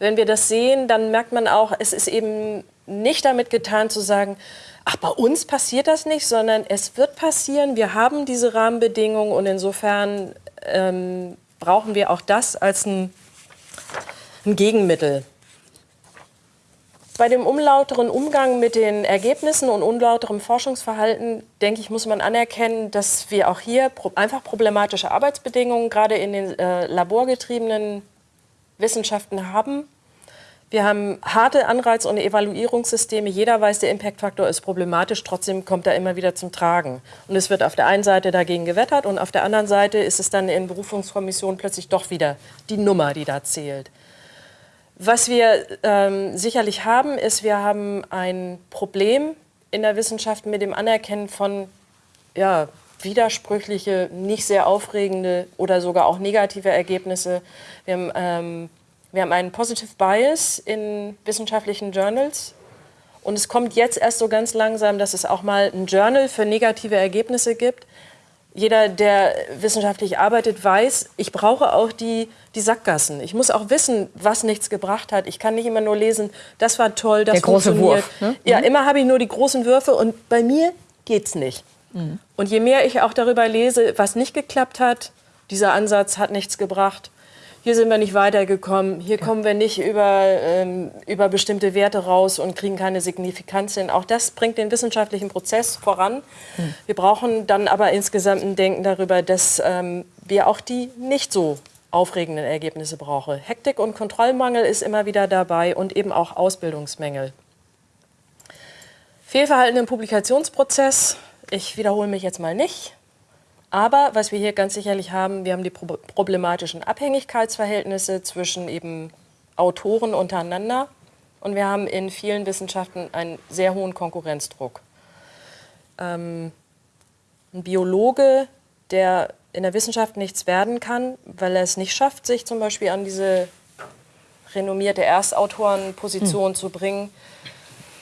Speaker 2: Wenn wir das sehen, dann merkt man auch, es ist eben nicht damit getan zu sagen, ach, bei uns passiert das nicht, sondern es wird passieren. Wir haben diese Rahmenbedingungen und insofern ähm, brauchen wir auch das als ein, ein Gegenmittel. Bei dem unlauteren Umgang mit den Ergebnissen und unlauterem Forschungsverhalten, denke ich, muss man anerkennen, dass wir auch hier einfach problematische Arbeitsbedingungen gerade in den äh, laborgetriebenen Wissenschaften haben. Wir haben harte Anreiz- und Evaluierungssysteme. Jeder weiß, der Impact-Faktor ist problematisch, trotzdem kommt er immer wieder zum Tragen. Und es wird auf der einen Seite dagegen gewettert und auf der anderen Seite ist es dann in Berufungskommissionen plötzlich doch wieder die Nummer, die da zählt. Was wir ähm, sicherlich haben, ist, wir haben ein Problem in der Wissenschaft mit dem Anerkennen von ja, widersprüchliche, nicht sehr aufregende oder sogar auch negative Ergebnisse. Wir haben, ähm, wir haben einen Positive Bias in wissenschaftlichen Journals. Und es kommt jetzt erst so ganz langsam, dass es auch mal ein Journal für negative Ergebnisse gibt. Jeder, der wissenschaftlich arbeitet, weiß, ich brauche auch die, die Sackgassen. Ich muss auch wissen, was nichts gebracht hat. Ich kann nicht immer nur lesen, das war toll, das
Speaker 3: Der große
Speaker 2: funktioniert.
Speaker 3: Wurf, ne?
Speaker 2: Ja, immer habe ich nur die großen Würfe und bei mir geht's nicht. Und je mehr ich auch darüber lese, was nicht geklappt hat, dieser Ansatz hat nichts gebracht, hier sind wir nicht weitergekommen, hier kommen wir nicht über, ähm, über bestimmte Werte raus und kriegen keine Signifikanz hin. Auch das bringt den wissenschaftlichen Prozess voran. Wir brauchen dann aber insgesamt ein Denken darüber, dass ähm, wir auch die nicht so aufregenden Ergebnisse brauchen. Hektik und Kontrollmangel ist immer wieder dabei und eben auch Ausbildungsmängel. Fehlverhalten im Publikationsprozess. Ich wiederhole mich jetzt mal nicht. Aber was wir hier ganz sicherlich haben, wir haben die pro problematischen Abhängigkeitsverhältnisse zwischen eben Autoren untereinander und wir haben in vielen Wissenschaften einen sehr hohen Konkurrenzdruck. Ähm, ein Biologe, der in der Wissenschaft nichts werden kann, weil er es nicht schafft, sich zum Beispiel an diese renommierte Erstautorenposition zu bringen,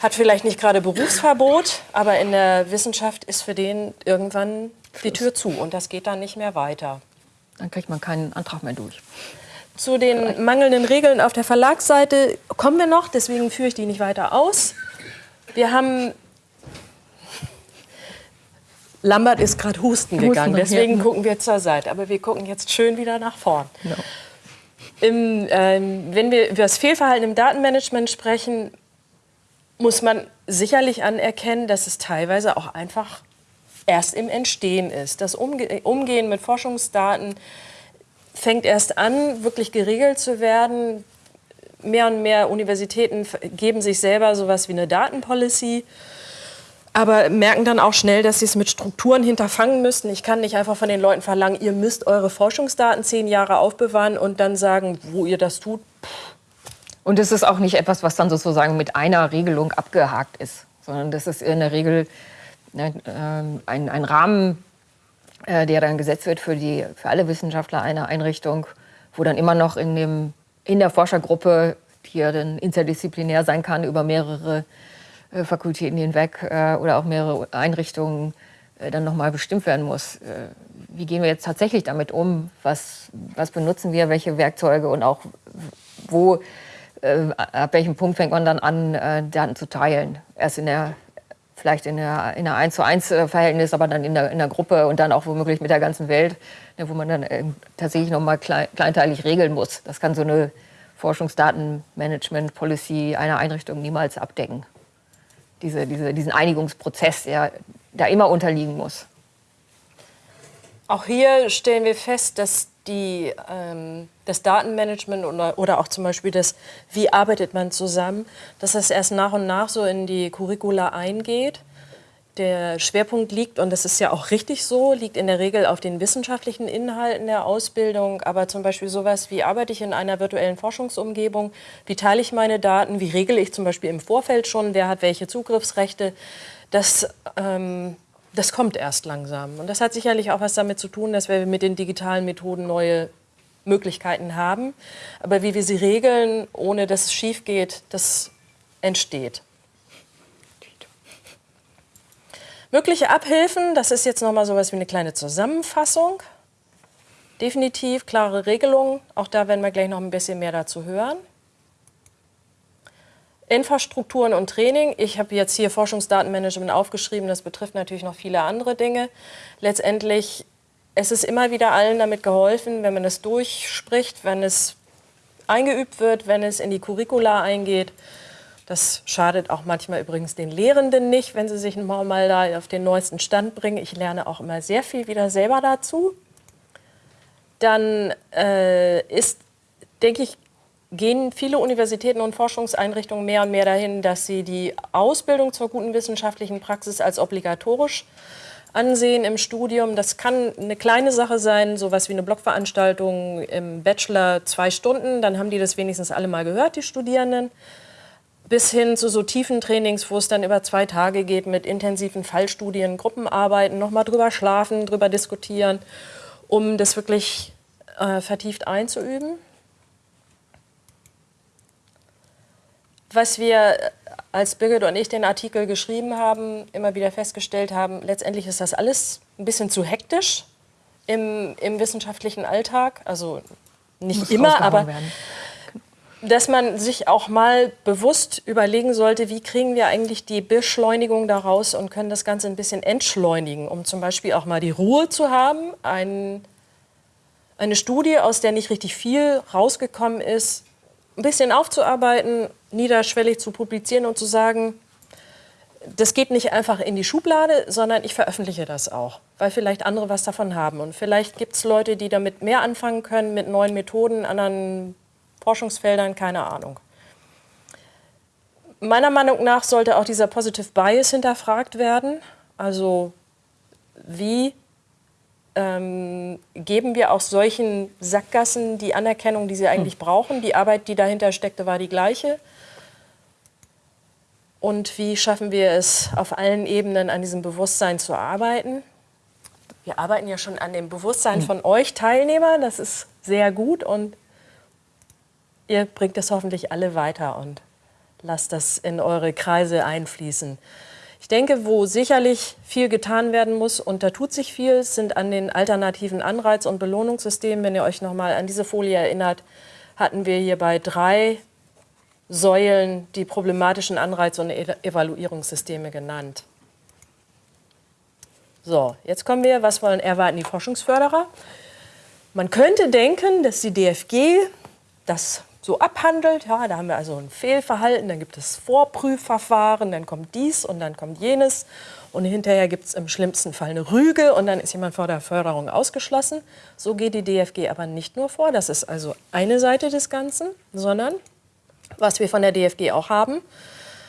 Speaker 2: hat vielleicht nicht gerade Berufsverbot, aber in der Wissenschaft ist für den irgendwann die Tür zu und das geht dann nicht mehr weiter.
Speaker 3: Dann kriegt man keinen Antrag mehr durch.
Speaker 2: Zu den mangelnden Regeln auf der Verlagsseite kommen wir noch, deswegen führe ich die nicht weiter aus. Wir haben. Lambert ist gerade husten gegangen, deswegen gucken wir zur Seite. Aber wir gucken jetzt schön wieder nach vorn. Im, ähm, wenn wir über das Fehlverhalten im Datenmanagement sprechen, muss man sicherlich anerkennen, dass es teilweise auch einfach erst im Entstehen ist. Das Umge Umgehen mit Forschungsdaten fängt erst an, wirklich geregelt zu werden. Mehr und mehr Universitäten geben sich selber sowas wie eine Datenpolicy, aber merken dann auch schnell, dass sie es mit Strukturen hinterfangen müssten. Ich kann nicht einfach von den Leuten verlangen, ihr müsst eure Forschungsdaten zehn Jahre aufbewahren und dann sagen, wo ihr das tut.
Speaker 3: Und es ist auch nicht etwas, was dann sozusagen mit einer Regelung abgehakt ist, sondern das ist in der Regel ne, ähm, ein, ein Rahmen, äh, der dann gesetzt wird für, die, für alle Wissenschaftler einer Einrichtung, wo dann immer noch in, dem, in der Forschergruppe, die ja dann interdisziplinär sein kann, über mehrere äh, Fakultäten hinweg äh, oder auch mehrere Einrichtungen, äh, dann nochmal bestimmt werden muss. Äh, wie gehen wir jetzt tatsächlich damit um? Was, was benutzen wir? Welche Werkzeuge? Und auch wo, ab welchem Punkt fängt man dann an, äh, Daten zu teilen? Erst in der vielleicht in der, in der 1 zu 1 Verhältnis, aber dann in der, in der Gruppe und dann auch womöglich mit der ganzen Welt, ne, wo man dann ähm, tatsächlich nochmal klein, kleinteilig regeln muss. Das kann so eine Forschungsdatenmanagement-Policy einer Einrichtung niemals abdecken. Diese, diese, diesen Einigungsprozess, der da immer unterliegen muss.
Speaker 2: Auch hier stellen wir fest, dass die, ähm, das Datenmanagement oder, oder auch zum Beispiel das, wie arbeitet man zusammen, dass das erst nach und nach so in die Curricula eingeht. Der Schwerpunkt liegt, und das ist ja auch richtig so, liegt in der Regel auf den wissenschaftlichen Inhalten der Ausbildung, aber zum Beispiel sowas wie arbeite ich in einer virtuellen Forschungsumgebung, wie teile ich meine Daten, wie regle ich zum Beispiel im Vorfeld schon, wer hat welche Zugriffsrechte, das ähm, das kommt erst langsam. Und das hat sicherlich auch was damit zu tun, dass wir mit den digitalen Methoden neue Möglichkeiten haben. Aber wie wir sie regeln, ohne dass es schief geht, das entsteht. Mögliche Abhilfen, das ist jetzt noch mal sowas wie eine kleine Zusammenfassung. Definitiv klare Regelungen, auch da werden wir gleich noch ein bisschen mehr dazu hören. Infrastrukturen und Training. Ich habe jetzt hier Forschungsdatenmanagement aufgeschrieben, das betrifft natürlich noch viele andere Dinge. Letztendlich, es ist immer wieder allen damit geholfen, wenn man es durchspricht, wenn es eingeübt wird, wenn es in die Curricula eingeht. Das schadet auch manchmal übrigens den Lehrenden nicht, wenn sie sich mal, da auf den neuesten Stand bringen. Ich lerne auch immer sehr viel wieder selber dazu. Dann äh, ist, denke ich, gehen viele Universitäten und Forschungseinrichtungen mehr und mehr dahin, dass sie die Ausbildung zur guten wissenschaftlichen Praxis als obligatorisch ansehen im Studium. Das kann eine kleine Sache sein, sowas wie eine Blogveranstaltung im Bachelor zwei Stunden, dann haben die das wenigstens alle mal gehört, die Studierenden. bis hin zu so tiefen Trainings, wo es dann über zwei Tage geht mit intensiven Fallstudien, Gruppenarbeiten, nochmal drüber schlafen, drüber diskutieren, um das wirklich äh, vertieft einzuüben. Was wir als Birgit und ich den Artikel geschrieben haben, immer wieder festgestellt haben, letztendlich ist das alles ein bisschen zu hektisch im, im wissenschaftlichen Alltag. Also nicht Muss immer, aber werden. dass man sich auch mal bewusst überlegen sollte, wie kriegen wir eigentlich die Beschleunigung daraus und können das Ganze ein bisschen entschleunigen, um zum Beispiel auch mal die Ruhe zu haben, ein, eine Studie, aus der nicht richtig viel rausgekommen ist, ein bisschen aufzuarbeiten, niederschwellig zu publizieren und zu sagen, das geht nicht einfach in die Schublade, sondern ich veröffentliche das auch, weil vielleicht andere was davon haben. Und vielleicht gibt es Leute, die damit mehr anfangen können, mit neuen Methoden, anderen Forschungsfeldern, keine Ahnung. Meiner Meinung nach sollte auch dieser Positive Bias hinterfragt werden. Also wie ähm, geben wir auch solchen Sackgassen die Anerkennung, die sie eigentlich hm. brauchen. Die Arbeit, die dahinter steckte, war die gleiche. Und wie schaffen wir es, auf allen Ebenen an diesem Bewusstsein zu arbeiten? Wir arbeiten ja schon an dem Bewusstsein hm. von euch Teilnehmern. Das ist sehr gut und ihr bringt es hoffentlich alle weiter und lasst das in eure Kreise einfließen. Ich denke, wo sicherlich viel getan werden muss, und da tut sich viel, sind an den alternativen Anreiz- und Belohnungssystemen. Wenn ihr euch noch mal an diese Folie erinnert, hatten wir hier bei drei Säulen die problematischen Anreiz- und Evaluierungssysteme genannt. So, jetzt kommen wir, was wollen erwarten die Forschungsförderer? Man könnte denken, dass die DFG das so abhandelt. Ja, da haben wir also ein Fehlverhalten, dann gibt es Vorprüfverfahren, dann kommt dies und dann kommt jenes. Und hinterher gibt es im schlimmsten Fall eine Rüge und dann ist jemand vor der Förderung ausgeschlossen. So geht die DFG aber nicht nur vor. Das ist also eine Seite des Ganzen, sondern was wir von der DFG auch haben,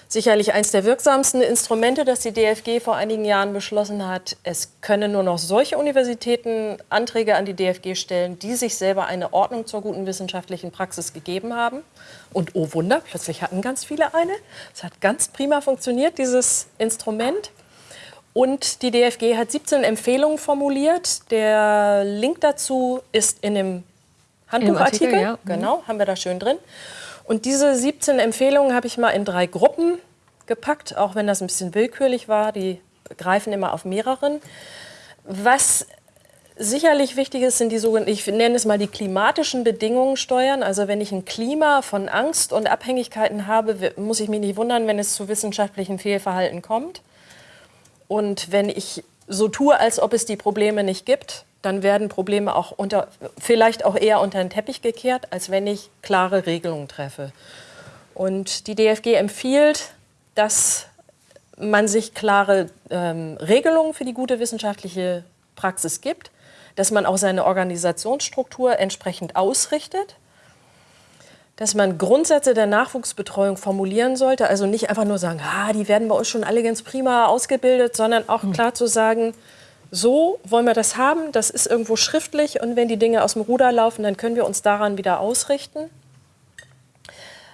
Speaker 2: sicherlich eines der wirksamsten Instrumente, das die DFG vor einigen Jahren beschlossen hat. Es können nur noch solche Universitäten Anträge an die DFG stellen, die sich selber eine Ordnung zur guten wissenschaftlichen Praxis gegeben haben. Und oh Wunder, plötzlich hatten ganz viele eine. Es hat ganz prima funktioniert, dieses Instrument. Und die DFG hat 17 Empfehlungen formuliert. Der Link dazu ist in dem Handbuchartikel. Artikel, ja. Genau, haben wir da schön drin. Und diese 17 Empfehlungen habe ich mal in drei Gruppen gepackt, auch wenn das ein bisschen willkürlich war. Die greifen immer auf mehreren. Was sicherlich wichtig ist, sind die sogenannten, ich nenne es mal die klimatischen Bedingungen steuern. Also wenn ich ein Klima von Angst und Abhängigkeiten habe, muss ich mich nicht wundern, wenn es zu wissenschaftlichen Fehlverhalten kommt. Und wenn ich so tue, als ob es die Probleme nicht gibt, dann werden Probleme auch unter, vielleicht auch eher unter den Teppich gekehrt, als wenn ich klare Regelungen treffe. Und die DFG empfiehlt, dass man sich klare ähm, Regelungen für die gute wissenschaftliche Praxis gibt, dass man auch seine Organisationsstruktur entsprechend ausrichtet, dass man Grundsätze der Nachwuchsbetreuung formulieren sollte, also nicht einfach nur sagen, ah, die werden bei uns schon alle ganz prima ausgebildet, sondern auch hm. klar zu sagen, so wollen wir das haben, das ist irgendwo schriftlich und wenn die Dinge aus dem Ruder laufen, dann können wir uns daran wieder ausrichten.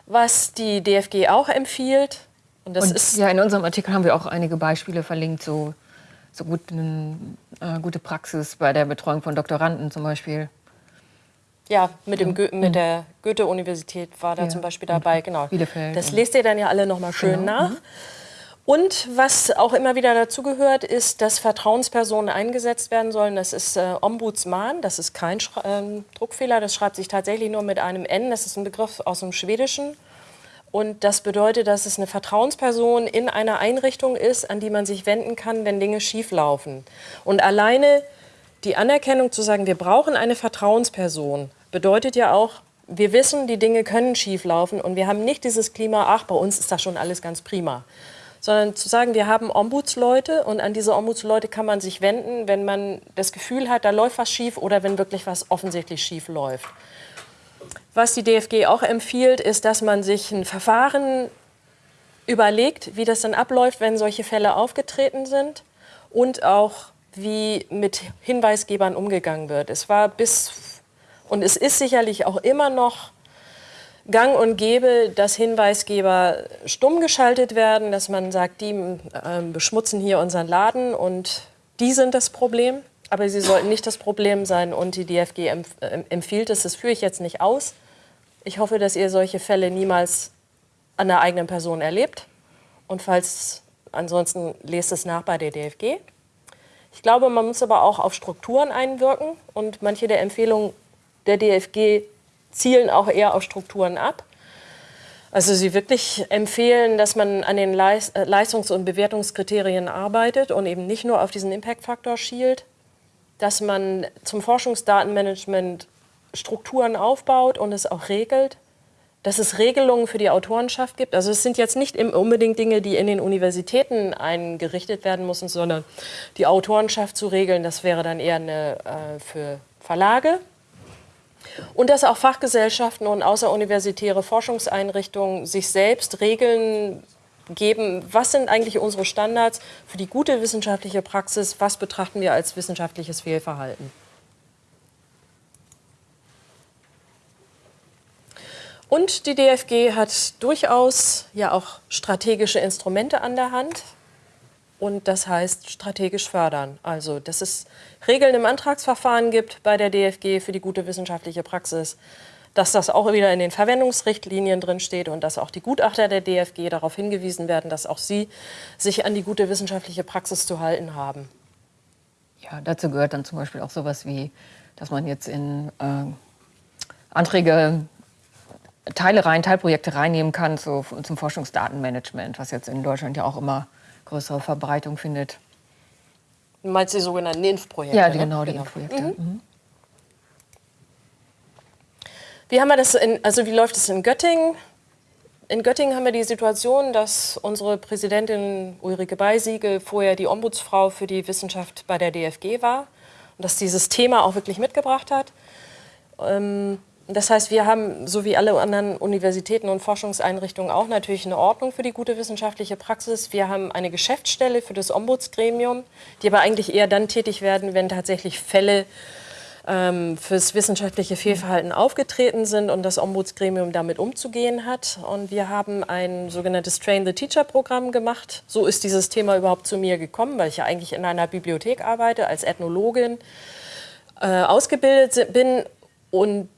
Speaker 2: Was die DFG auch empfiehlt,
Speaker 3: und das und, ist... Ja, in unserem Artikel haben wir auch einige Beispiele verlinkt, so, so guten, äh, gute Praxis bei der Betreuung von Doktoranden zum Beispiel.
Speaker 2: Ja, mit, dem Go mit der Goethe-Universität war da ja. zum Beispiel dabei, genau. Bielefeld. Das lest ihr dann ja alle noch mal schön genau. nach. Und was auch immer wieder dazugehört, ist, dass Vertrauenspersonen eingesetzt werden sollen. Das ist äh, Ombudsman, das ist kein Schra äh, Druckfehler, das schreibt sich tatsächlich nur mit einem N. Das ist ein Begriff aus dem Schwedischen. Und das bedeutet, dass es eine Vertrauensperson in einer Einrichtung ist, an die man sich wenden kann, wenn Dinge schieflaufen. Und alleine die Anerkennung zu sagen, wir brauchen eine Vertrauensperson, bedeutet ja auch, wir wissen, die Dinge können schieflaufen und wir haben nicht dieses Klima, ach, bei uns ist das schon alles ganz prima sondern zu sagen, wir haben Ombudsleute und an diese Ombudsleute kann man sich wenden, wenn man das Gefühl hat, da läuft was schief oder wenn wirklich was offensichtlich schief läuft. Was die DFG auch empfiehlt, ist, dass man sich ein Verfahren überlegt, wie das dann abläuft, wenn solche Fälle aufgetreten sind und auch wie mit Hinweisgebern umgegangen wird. Es war bis und es ist sicherlich auch immer noch gang und gäbe, dass Hinweisgeber stumm geschaltet werden, dass man sagt, die äh, beschmutzen hier unseren Laden und die sind das Problem. Aber sie sollten nicht das Problem sein und die DFG empf äh, empfiehlt es. Das führe ich jetzt nicht aus. Ich hoffe, dass ihr solche Fälle niemals an der eigenen Person erlebt. Und falls ansonsten lest es nach bei der DFG. Ich glaube, man muss aber auch auf Strukturen einwirken und manche der Empfehlungen der DFG zielen auch eher auf Strukturen ab. Also sie wirklich empfehlen, dass man an den äh, Leistungs- und Bewertungskriterien arbeitet und eben nicht nur auf diesen Impact-Faktor schielt, dass man zum Forschungsdatenmanagement Strukturen aufbaut und es auch regelt, dass es Regelungen für die Autorenschaft gibt. Also es sind jetzt nicht unbedingt Dinge, die in den Universitäten eingerichtet werden müssen, sondern die Autorenschaft zu regeln, das wäre dann eher eine, äh, für Verlage. Und dass auch Fachgesellschaften und außeruniversitäre Forschungseinrichtungen sich selbst Regeln geben, was sind eigentlich unsere Standards für die gute wissenschaftliche Praxis, was betrachten wir als wissenschaftliches Fehlverhalten. Und die DFG hat durchaus ja auch strategische Instrumente an der Hand. Und das heißt strategisch fördern. Also, dass es Regeln im Antragsverfahren gibt bei der DFG für die gute wissenschaftliche Praxis, dass das auch wieder in den Verwendungsrichtlinien drin steht und dass auch die Gutachter der DFG darauf hingewiesen werden, dass auch sie sich an die gute wissenschaftliche Praxis zu halten haben.
Speaker 3: Ja, dazu gehört dann zum Beispiel auch sowas wie, dass man jetzt in äh, Anträge Teile rein, Teilprojekte reinnehmen kann zu, zum Forschungsdatenmanagement, was jetzt in Deutschland ja auch immer größere Verbreitung findet.
Speaker 2: Du meinst die sogenannten INF-Projekte?
Speaker 3: Ja, die, ne? genau, die genau. INF-Projekte. Mhm.
Speaker 2: Mhm. Wie haben wir das in, also wie läuft es in Göttingen? In Göttingen haben wir die Situation, dass unsere Präsidentin Ulrike Beisiegel vorher die Ombudsfrau für die Wissenschaft bei der DFG war und dass dieses Thema auch wirklich mitgebracht hat. Ähm, das heißt, wir haben, so wie alle anderen Universitäten und Forschungseinrichtungen, auch natürlich eine Ordnung für die gute wissenschaftliche Praxis. Wir haben eine Geschäftsstelle für das Ombudsgremium, die aber eigentlich eher dann tätig werden, wenn tatsächlich Fälle ähm, fürs wissenschaftliche Fehlverhalten aufgetreten sind und das Ombudsgremium damit umzugehen hat. Und wir haben ein sogenanntes Train the Teacher Programm gemacht. So ist dieses Thema überhaupt zu mir gekommen, weil ich ja eigentlich in einer Bibliothek arbeite, als Ethnologin äh, ausgebildet bin und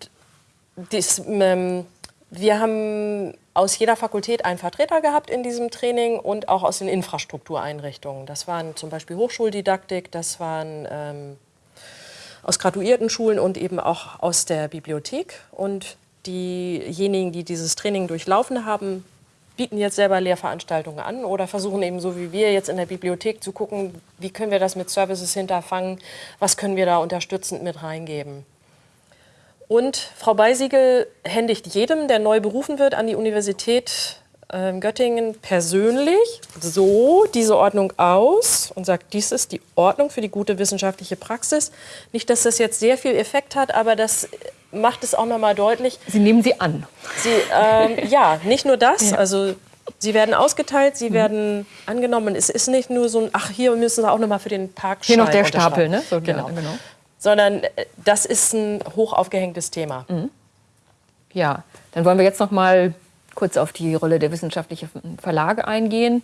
Speaker 2: dies, ähm, wir haben aus jeder Fakultät einen Vertreter gehabt in diesem Training und auch aus den Infrastruktureinrichtungen. Das waren zum Beispiel Hochschuldidaktik, das waren ähm, aus graduierten Schulen und eben auch aus der Bibliothek. Und diejenigen, die dieses Training durchlaufen haben, bieten jetzt selber Lehrveranstaltungen an oder versuchen eben so wie wir jetzt in der Bibliothek zu gucken, wie können wir das mit Services hinterfangen, was können wir da unterstützend mit reingeben. Und Frau Beisiegel händigt jedem, der neu berufen wird an die Universität äh, Göttingen, persönlich so diese Ordnung aus und sagt, dies ist die Ordnung für die gute wissenschaftliche Praxis. Nicht, dass das jetzt sehr viel Effekt hat, aber das macht es auch noch mal deutlich.
Speaker 3: Sie nehmen sie an.
Speaker 2: Sie, äh, ja, nicht nur das. Ja. Also Sie werden ausgeteilt, sie mhm. werden angenommen. Es ist nicht nur so ein, ach, hier müssen Sie auch noch mal für den Park
Speaker 3: Hier noch der Stapel, ne?
Speaker 2: So, genau. genau sondern äh, das ist ein hoch aufgehängtes Thema. Mhm.
Speaker 3: Ja, dann wollen wir jetzt noch mal kurz auf die Rolle der wissenschaftlichen Verlage eingehen.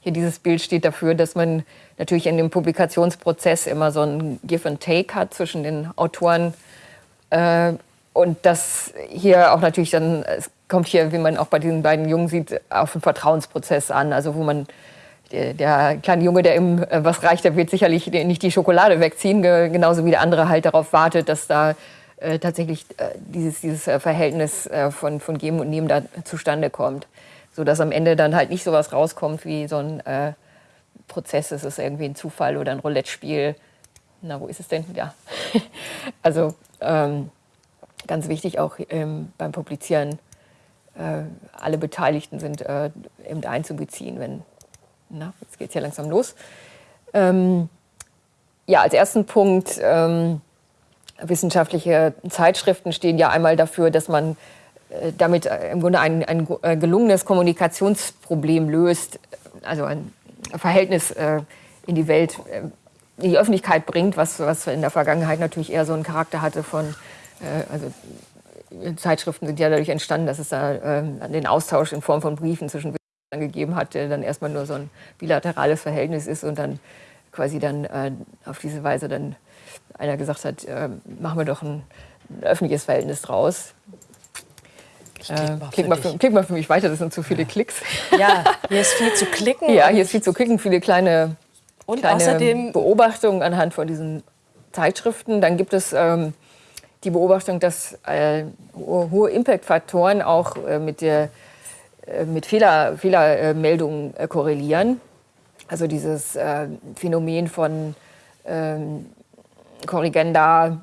Speaker 3: Hier dieses Bild steht dafür, dass man natürlich in dem Publikationsprozess immer so ein Give and Take hat zwischen den Autoren äh, und das hier auch natürlich dann, es kommt hier, wie man auch bei diesen beiden Jungen sieht, auf einen Vertrauensprozess an, also wo man der, kleine Junge, der ihm äh, was reicht, der wird sicherlich nicht die Schokolade wegziehen, genauso wie der andere halt darauf wartet, dass da äh, tatsächlich äh, dieses, dieses Verhältnis von, von Geben und Nehmen da zustande kommt. So dass am Ende dann halt nicht so was rauskommt wie so ein Prozess, es ist irgendwie ein Zufall oder ein Roulette-Spiel. Na, wo ist es denn? Ja. also ähm, ganz wichtig auch ähm, beim Publizieren, alle Beteiligten sind eben einzubeziehen, wenn na, jetzt geht es ja langsam los. Ähm, ja, als ersten Punkt, ähm, wissenschaftliche Zeitschriften stehen ja einmal dafür, dass man äh, damit äh, im Grunde ein, ein äh, gelungenes Kommunikationsproblem löst, also ein Verhältnis äh, in die Welt, äh, in die Öffentlichkeit bringt, was, was in der Vergangenheit natürlich eher so einen Charakter hatte von, äh, also Zeitschriften sind ja dadurch entstanden, dass es da äh, den Austausch in Form von Briefen zwischen gegeben hat, der dann erstmal nur so ein bilaterales Verhältnis ist und dann quasi dann äh, auf diese Weise dann einer gesagt hat, äh, machen wir doch ein, ein, öffentliches Verhältnis draus. Klick mal, äh, klick, mal für, klick, mal für, mich weiter, das sind zu viele ja. Klicks.
Speaker 2: Ja, hier ist viel zu klicken.
Speaker 3: Ja, hier ist viel zu klicken, viele kleine, und kleine außerdem Beobachtungen anhand von diesen Zeitschriften. Dann gibt es ähm, die Beobachtung, dass äh, hohe Impact-Faktoren auch äh, mit, der, äh, mit Fehler, Fehlermeldungen äh, korrelieren. Also dieses äh, Phänomen von ähm, Korrigenda,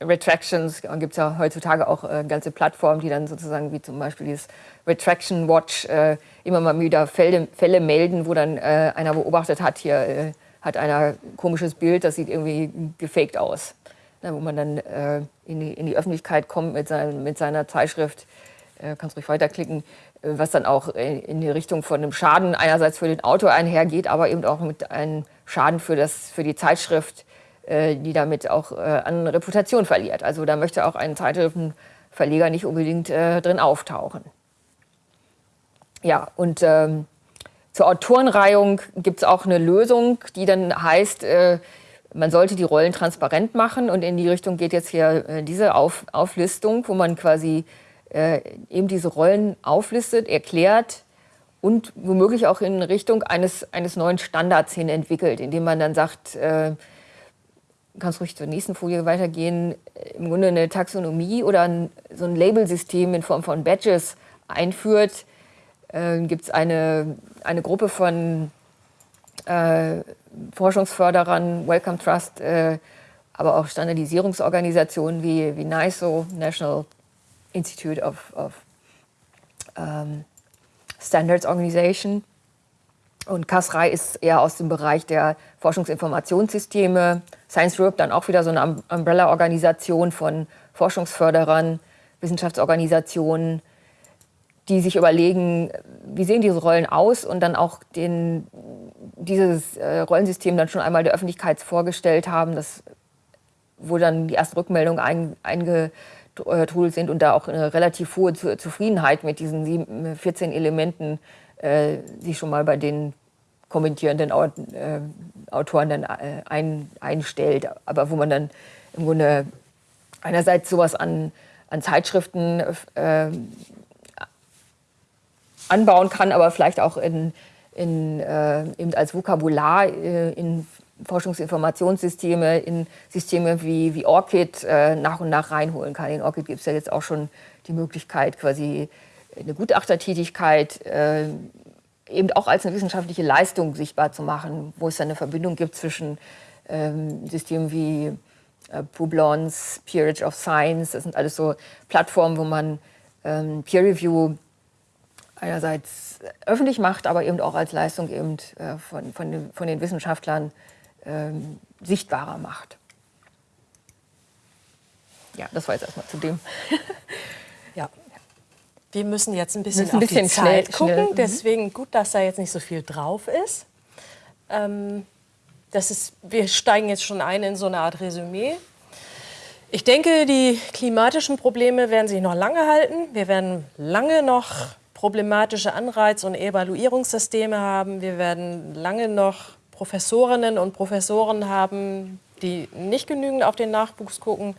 Speaker 3: Retractions, gibt es ja heutzutage auch äh, ganze Plattformen, die dann sozusagen wie zum Beispiel dieses Retraction Watch äh, immer mal wieder Fälle, Fälle melden, wo dann äh, einer beobachtet hat, hier äh, hat einer komisches Bild, das sieht irgendwie gefaked aus. Na, wo man dann äh, in, die, in, die, Öffentlichkeit kommt mit, sein, mit seiner Zeitschrift, äh, kannst ruhig weiterklicken, was dann auch in die Richtung von einem Schaden einerseits für den Autor einhergeht, aber eben auch mit einem Schaden für, das, für die Zeitschrift, äh, die damit auch äh, an Reputation verliert. Also da möchte auch ein Zeitschriftenverleger nicht unbedingt äh, drin auftauchen. Ja, und ähm, zur Autorenreihung gibt es auch eine Lösung, die dann heißt, äh, man sollte die Rollen transparent machen. Und in die Richtung geht jetzt hier äh, diese Auf Auflistung, wo man quasi äh, eben diese Rollen auflistet, erklärt und womöglich auch in Richtung eines, eines neuen Standards hin entwickelt, indem man dann sagt, äh, kannst ruhig zur nächsten Folie weitergehen, im Grunde eine Taxonomie oder ein, so ein Labelsystem in Form von Badges einführt. Äh, Gibt es eine, eine Gruppe von äh, Forschungsförderern, Wellcome Trust, äh, aber auch Standardisierungsorganisationen wie, wie NISO, National Institute of, of um, Standards Organization. Und CASRAI ist eher aus dem Bereich der Forschungsinformationssysteme. Science Europe dann auch wieder so eine Umbrella-Organisation von Forschungsförderern, Wissenschaftsorganisationen, die sich überlegen, wie sehen diese Rollen aus und dann auch den, dieses äh, Rollensystem dann schon einmal der Öffentlichkeit vorgestellt haben, das, wo dann die ersten Rückmeldungen ein, einge, äh, Tools sind und da auch eine relativ hohe Zufriedenheit mit diesen 14 Elementen äh, sich schon mal bei den kommentierenden äh, Autoren dann äh, ein, einstellt. Aber wo man dann im Grunde einerseits sowas an, an Zeitschriften äh, anbauen kann, aber vielleicht auch in, in, äh, eben als Vokabular äh, in Forschungsinformationssysteme in Systeme wie, wie ORCID äh, nach und nach reinholen kann. In ORCID gibt es ja jetzt auch schon die Möglichkeit, quasi eine Gutachtertätigkeit äh, eben auch als eine wissenschaftliche Leistung sichtbar zu machen, wo es dann eine Verbindung gibt zwischen ähm, Systemen wie äh, Publons, Peerage of Science, das sind alles so Plattformen, wo man ähm, Peer Review einerseits öffentlich macht, aber eben auch als Leistung eben äh, von, von, von den Wissenschaftlern ähm, sichtbarer macht. Ja, das war jetzt erstmal zu dem.
Speaker 2: ja. Wir müssen jetzt ein bisschen, ein bisschen auf die Zeit schnell, gucken, schnell. Mhm. deswegen gut, dass da jetzt nicht so viel drauf ist. Ähm, das ist. Wir steigen jetzt schon ein in so eine Art Resümee. Ich denke, die klimatischen Probleme werden sich noch lange halten. Wir werden lange noch problematische Anreiz- und Evaluierungssysteme haben. Wir werden lange noch Professorinnen und Professoren haben, die nicht genügend auf den Nachwuchs gucken.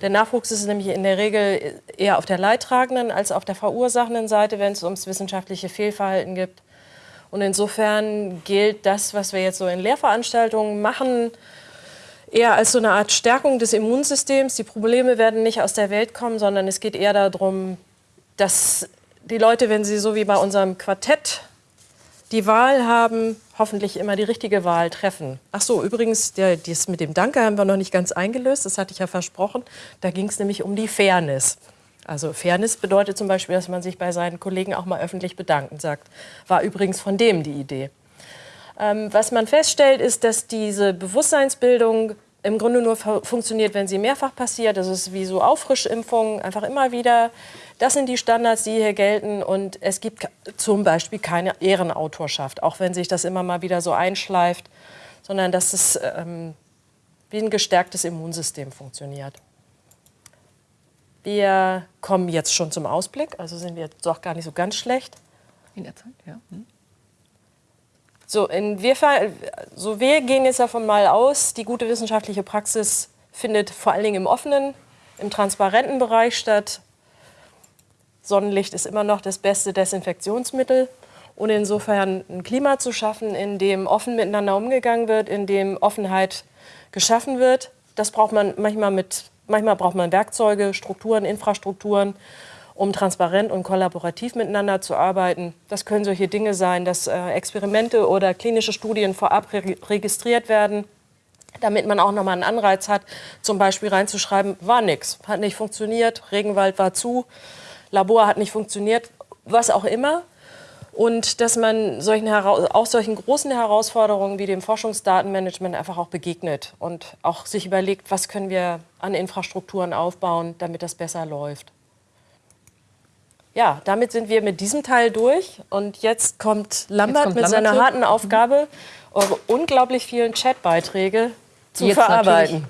Speaker 2: Der Nachwuchs ist nämlich in der Regel eher auf der leidtragenden als auf der verursachenden Seite, wenn es ums wissenschaftliche Fehlverhalten geht. Und insofern gilt das, was wir jetzt so in Lehrveranstaltungen machen, eher als so eine Art Stärkung des Immunsystems. Die Probleme werden nicht aus der Welt kommen, sondern es geht eher darum, dass die Leute, wenn sie so wie bei unserem Quartett die Wahl haben, hoffentlich immer die richtige Wahl treffen. Ach so, übrigens, der, das mit dem Danke haben wir noch nicht ganz eingelöst, das hatte ich ja versprochen. Da ging es nämlich um die Fairness. Also Fairness bedeutet zum Beispiel, dass man sich bei seinen Kollegen auch mal öffentlich bedanken sagt. War übrigens von dem die Idee. Ähm, was man feststellt, ist, dass diese Bewusstseinsbildung im Grunde nur funktioniert, wenn sie mehrfach passiert. Das ist wie so Auffrischimpfungen, einfach immer wieder das sind die Standards, die hier gelten. Und es gibt zum Beispiel keine Ehrenautorschaft, auch wenn sich das immer mal wieder so einschleift, sondern dass es ähm, wie ein gestärktes Immunsystem funktioniert. Wir kommen jetzt schon zum Ausblick, also sind wir doch gar nicht so ganz schlecht.
Speaker 3: In der Zeit, ja. Hm.
Speaker 2: So, in wir, so wir gehen jetzt davon mal aus, die gute wissenschaftliche Praxis findet vor allen Dingen im offenen, im transparenten Bereich statt. Sonnenlicht ist immer noch das beste Desinfektionsmittel. Und insofern ein Klima zu schaffen, in dem offen miteinander umgegangen wird, in dem Offenheit geschaffen wird, das braucht man manchmal mit, manchmal braucht man Werkzeuge, Strukturen, Infrastrukturen, um transparent und kollaborativ miteinander zu arbeiten. Das können solche Dinge sein, dass äh, Experimente oder klinische Studien vorab re registriert werden, damit man auch nochmal einen Anreiz hat, zum Beispiel reinzuschreiben, war nichts, hat nicht funktioniert, Regenwald war zu, Labor hat nicht funktioniert, was auch immer. Und dass man solchen, auch solchen großen Herausforderungen wie dem Forschungsdatenmanagement einfach auch begegnet und auch sich überlegt, was können wir an Infrastrukturen aufbauen, damit das besser läuft. Ja, damit sind wir mit diesem Teil durch. Und jetzt kommt Lambert jetzt kommt mit Lambert seiner zurück. harten Aufgabe, eure unglaublich vielen Chatbeiträge zu verarbeiten.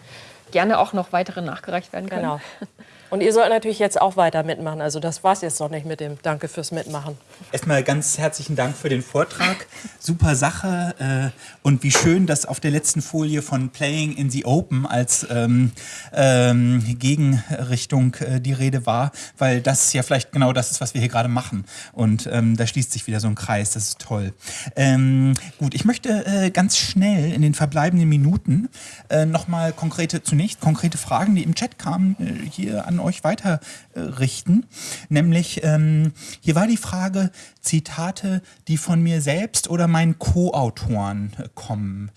Speaker 3: Gerne auch noch weitere nachgereicht werden können. Genau.
Speaker 2: Und ihr sollt natürlich jetzt auch weiter mitmachen. Also das war es jetzt noch nicht mit dem Danke fürs Mitmachen.
Speaker 1: Erstmal ganz herzlichen Dank für den Vortrag. Super Sache. Äh, und wie schön, dass auf der letzten Folie von Playing in the Open als ähm, ähm, Gegenrichtung äh, die Rede war, weil das ja vielleicht genau das ist, was wir hier gerade machen. Und ähm, da schließt sich wieder so ein Kreis. Das ist toll. Ähm, gut, ich möchte äh, ganz schnell in den verbleibenden Minuten äh, nochmal konkrete, zunächst konkrete Fragen, die im Chat kamen, äh, hier an euch weiterrichten. Nämlich, ähm, hier war die Frage, Zitate, die von mir selbst oder meinen Co-Autoren äh, kommen.